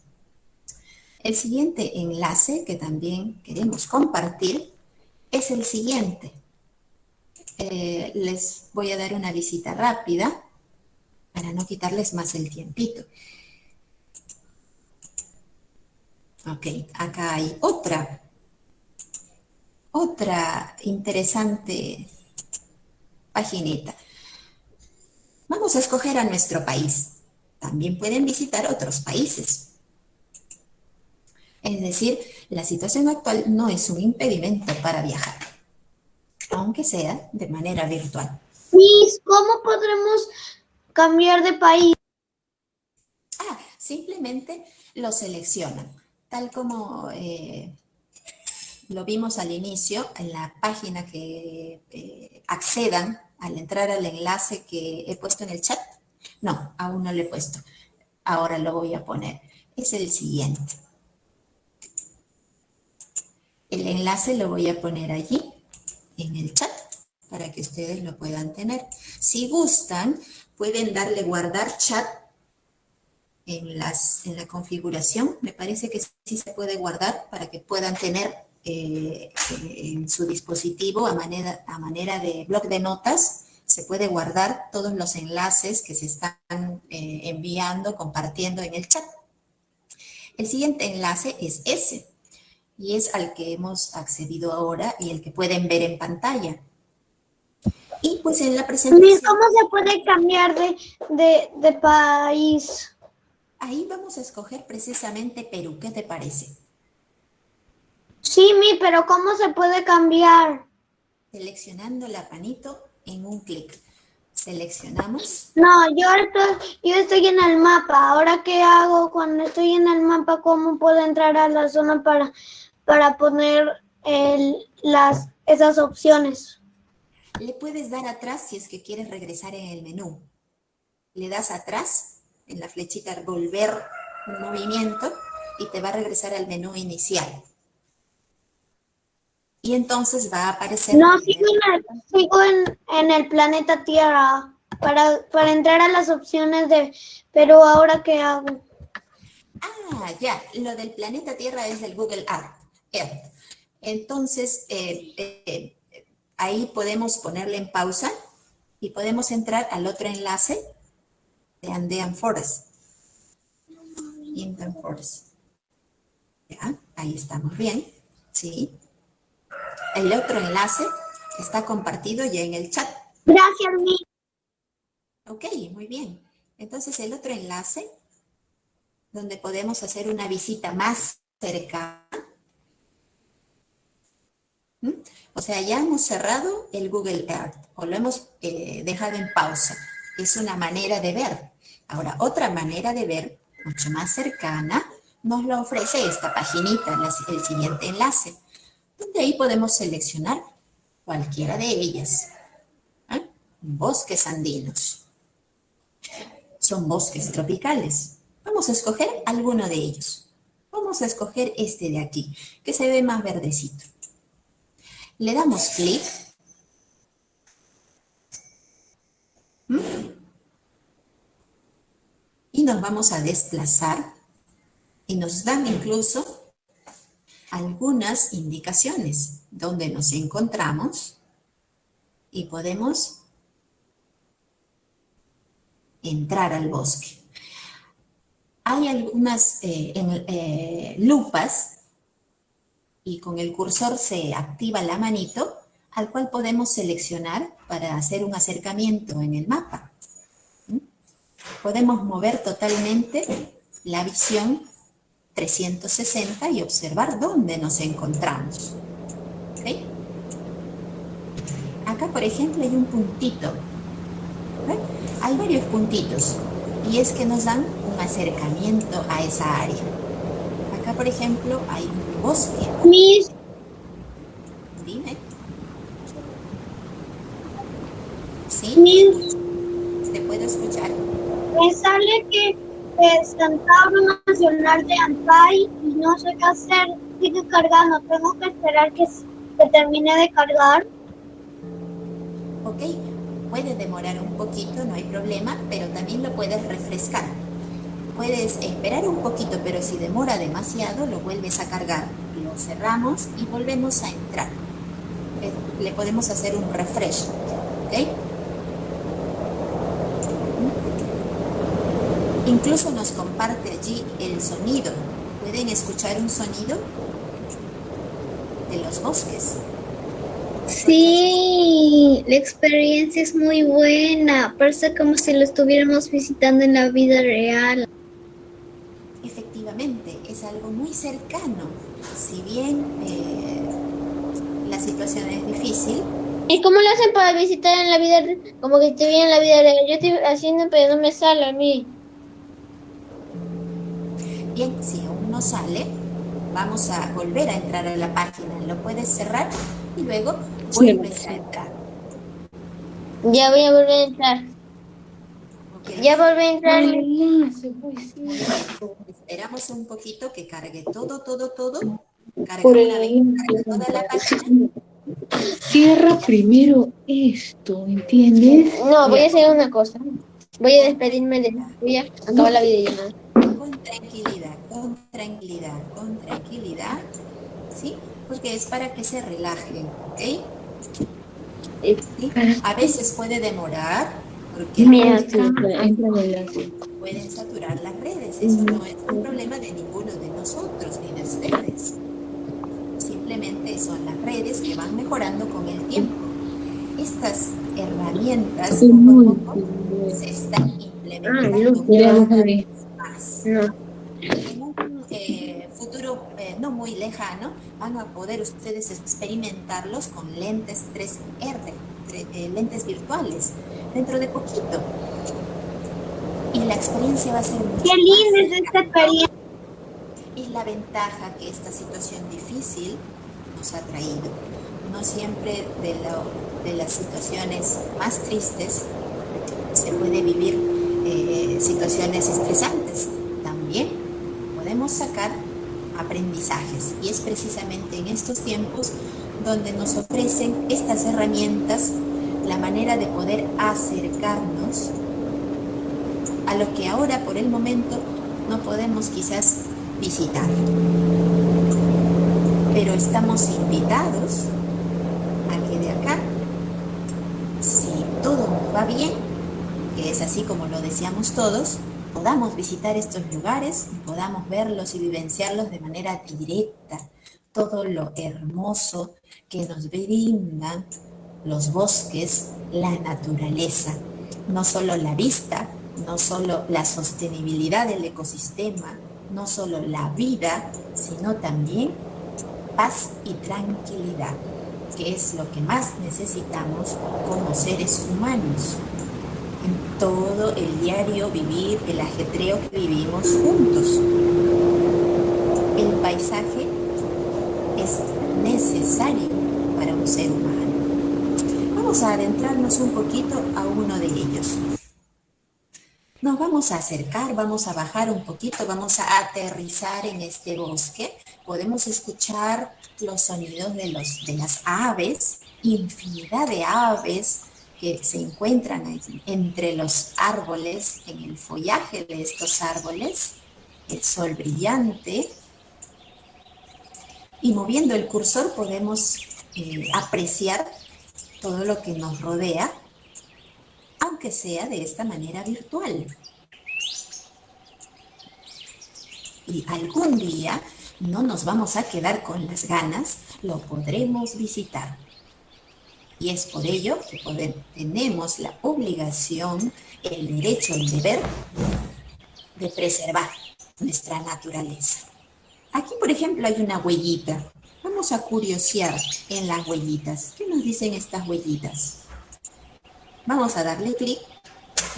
El siguiente enlace que también queremos compartir es el siguiente. Eh, les voy a dar una visita rápida para no quitarles más el tiempito. Ok, acá hay otra, otra interesante paginita. Vamos a escoger a nuestro país. También pueden visitar otros países. Es decir, la situación actual no es un impedimento para viajar, aunque sea de manera virtual. Miss, ¿cómo podremos cambiar de país? Ah, simplemente lo seleccionan, tal como eh, lo vimos al inicio en la página que eh, accedan al entrar al enlace que he puesto en el chat? No, aún no lo he puesto. Ahora lo voy a poner. Es el siguiente. El enlace lo voy a poner allí, en el chat, para que ustedes lo puedan tener. Si gustan, pueden darle guardar chat en, las, en la configuración. Me parece que sí se puede guardar para que puedan tener eh, en su dispositivo a manera, a manera de blog de notas. Se puede guardar todos los enlaces que se están eh, enviando, compartiendo en el chat. El siguiente enlace es ese, y es al que hemos accedido ahora y el que pueden ver en pantalla. Y pues en la presentación... ¿Cómo se puede cambiar de, de, de país? Ahí vamos a escoger precisamente Perú, ¿qué te parece? Sí, mi, pero ¿cómo se puede cambiar? Seleccionando la panito en un clic. Seleccionamos. No, yo estoy, yo estoy en el mapa. ¿Ahora qué hago cuando estoy en el mapa? ¿Cómo puedo entrar a la zona para, para poner el, las, esas opciones? Le puedes dar atrás si es que quieres regresar en el menú. Le das atrás en la flechita volver un movimiento y te va a regresar al menú inicial. Y entonces va a aparecer... No, sigo en el, sigo en, en el planeta Tierra para, para entrar a las opciones de... Pero ahora qué hago? Ah, ya, lo del planeta Tierra es del Google Earth. Earth. Entonces, eh, eh, ahí podemos ponerle en pausa y podemos entrar al otro enlace de Andean Forest. Indian Forest. Ya, ahí estamos bien. Sí. El otro enlace está compartido ya en el chat. Gracias, Mi. Ok, muy bien. Entonces el otro enlace, donde podemos hacer una visita más cercana. ¿Mm? O sea, ya hemos cerrado el Google Earth o lo hemos eh, dejado en pausa. Es una manera de ver. Ahora, otra manera de ver, mucho más cercana, nos lo ofrece esta paginita, el siguiente enlace donde ahí podemos seleccionar cualquiera de ellas. ¿eh? Bosques andinos. Son bosques tropicales. Vamos a escoger alguno de ellos. Vamos a escoger este de aquí, que se ve más verdecito. Le damos clic. ¿Mm? Y nos vamos a desplazar. Y nos dan incluso algunas indicaciones donde nos encontramos y podemos entrar al bosque. Hay algunas eh, eh, lupas y con el cursor se activa la manito al cual podemos seleccionar para hacer un acercamiento en el mapa. ¿Mm? Podemos mover totalmente la visión 360 y observar dónde nos encontramos. Acá, por ejemplo, hay un puntito. Hay varios puntitos y es que nos dan un acercamiento a esa área. Acá, por ejemplo, hay un bosque. Mis. Dime. ¿Sí? Mis. ¿Te puedo escuchar? Me sale que es Cantabro Nacional de Ampay y no sé qué hacer, sigue cargando, tengo que esperar que, que termine de cargar. Ok, puede demorar un poquito, no hay problema, pero también lo puedes refrescar. Puedes esperar un poquito, pero si demora demasiado, lo vuelves a cargar. Lo cerramos y volvemos a entrar. Le podemos hacer un refresh, ¿ok? Incluso nos comparte allí el sonido. ¿Pueden escuchar un sonido? De los bosques. Sí, la experiencia es muy buena. Parece como si lo estuviéramos visitando en la vida real. Efectivamente, es algo muy cercano. Si bien eh, la situación es difícil. ¿Y cómo lo hacen para visitar en la vida real? Como que te en la vida real. Yo estoy haciendo, pero no me sale a mí. Bien, si aún no sale, vamos a volver a entrar a la página. Lo puedes cerrar y luego vuelves a entrar. Ya voy a volver a entrar. Ya volví a entrar. Esperamos un poquito que cargue todo, todo, todo. Por Cargamos el la ventana, carga toda la página. Cierra primero esto, ¿entiendes? No, voy a hacer una cosa. Voy a despedirme de Voy a acabar la videollamada. Con tranquilidad, tranquilidad, con tranquilidad. ¿Sí? Porque es para que se relajen, ¿ok? ¿Sí? A veces puede demorar porque Mira, sí, pueden saturar las redes. Eso no es un problema de ninguno de nosotros ni de ustedes. Simplemente son las redes que van mejorando con el tiempo. Estas herramientas poco a poco se están implementando cada vez más. En un eh, futuro eh, no muy lejano van a poder ustedes experimentarlos con lentes 3R, tre- eh, lentes virtuales, dentro de poquito. Y la experiencia va a ser mucho Qué linda es esta experiencia. Es la ventaja que esta situación difícil nos ha traído. No siempre de, lo- de las situaciones más tristes se puede vivir eh, situaciones estresantes. También podemos sacar aprendizajes y es precisamente en estos tiempos donde nos ofrecen estas herramientas la manera de poder acercarnos a lo que ahora por el momento no podemos quizás visitar. Pero estamos invitados a que de acá, si todo va bien, que es así como lo deseamos todos, podamos visitar estos lugares y podamos verlos y vivenciarlos de manera directa. Todo lo hermoso que nos brindan los bosques, la naturaleza, no solo la vista, no solo la sostenibilidad del ecosistema, no solo la vida, sino también paz y tranquilidad, que es lo que más necesitamos como seres humanos en todo el diario vivir, el ajetreo que vivimos juntos. El paisaje es necesario para un ser humano. Vamos a adentrarnos un poquito a uno de ellos. Nos vamos a acercar, vamos a bajar un poquito, vamos a aterrizar en este bosque. Podemos escuchar los sonidos de, los, de las aves, infinidad de aves que se encuentran en- entre los árboles, en el follaje de estos árboles, el sol brillante. Y moviendo el cursor podemos eh, apreciar todo lo que nos rodea, aunque sea de esta manera virtual. Y algún día no nos vamos a quedar con las ganas, lo podremos visitar. Y es por ello que tenemos la obligación, el derecho, el deber de preservar nuestra naturaleza. Aquí, por ejemplo, hay una huellita. Vamos a curiosear en las huellitas. ¿Qué nos dicen estas huellitas? Vamos a darle clic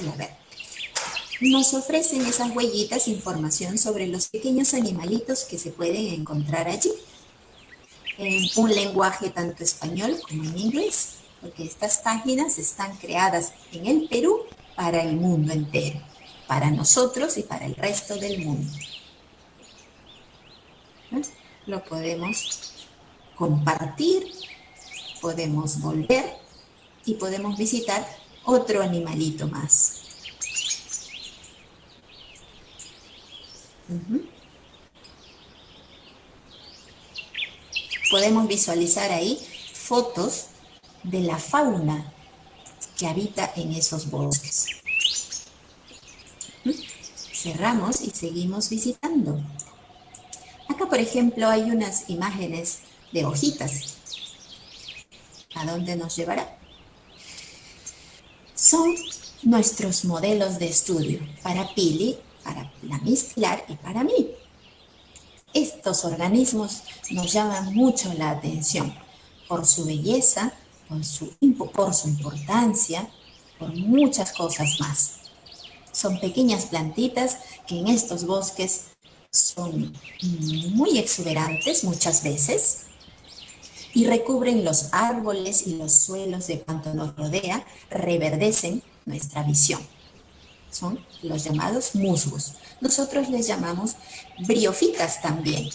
y a ver. Nos ofrecen esas huellitas información sobre los pequeños animalitos que se pueden encontrar allí. En un lenguaje tanto español como en inglés, porque estas páginas están creadas en el Perú para el mundo entero, para nosotros y para el resto del mundo. ¿Eh? Lo podemos compartir, podemos volver y podemos visitar otro animalito más. Podemos visualizar ahí fotos de la fauna que habita en esos bosques. Ujú. Cerramos y seguimos visitando. Acá, por ejemplo, hay unas imágenes de hojitas. ¿A dónde nos llevará? Son nuestros modelos de estudio para Pili, para la Miss y para mí. Estos organismos nos llaman mucho la atención por su belleza, por su, impo- por su importancia, por muchas cosas más. Son pequeñas plantitas que en estos bosques son muy exuberantes muchas veces y recubren los árboles y los suelos de cuanto nos rodea, reverdecen nuestra visión. Son los llamados musgos. Nosotros les llamamos briofitas también.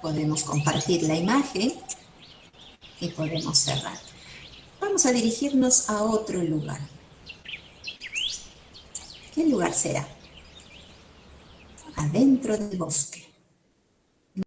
Podemos compartir la imagen y podemos cerrar. Vamos a dirigirnos a otro lugar. ¿Qué lugar será? Adentro del bosque.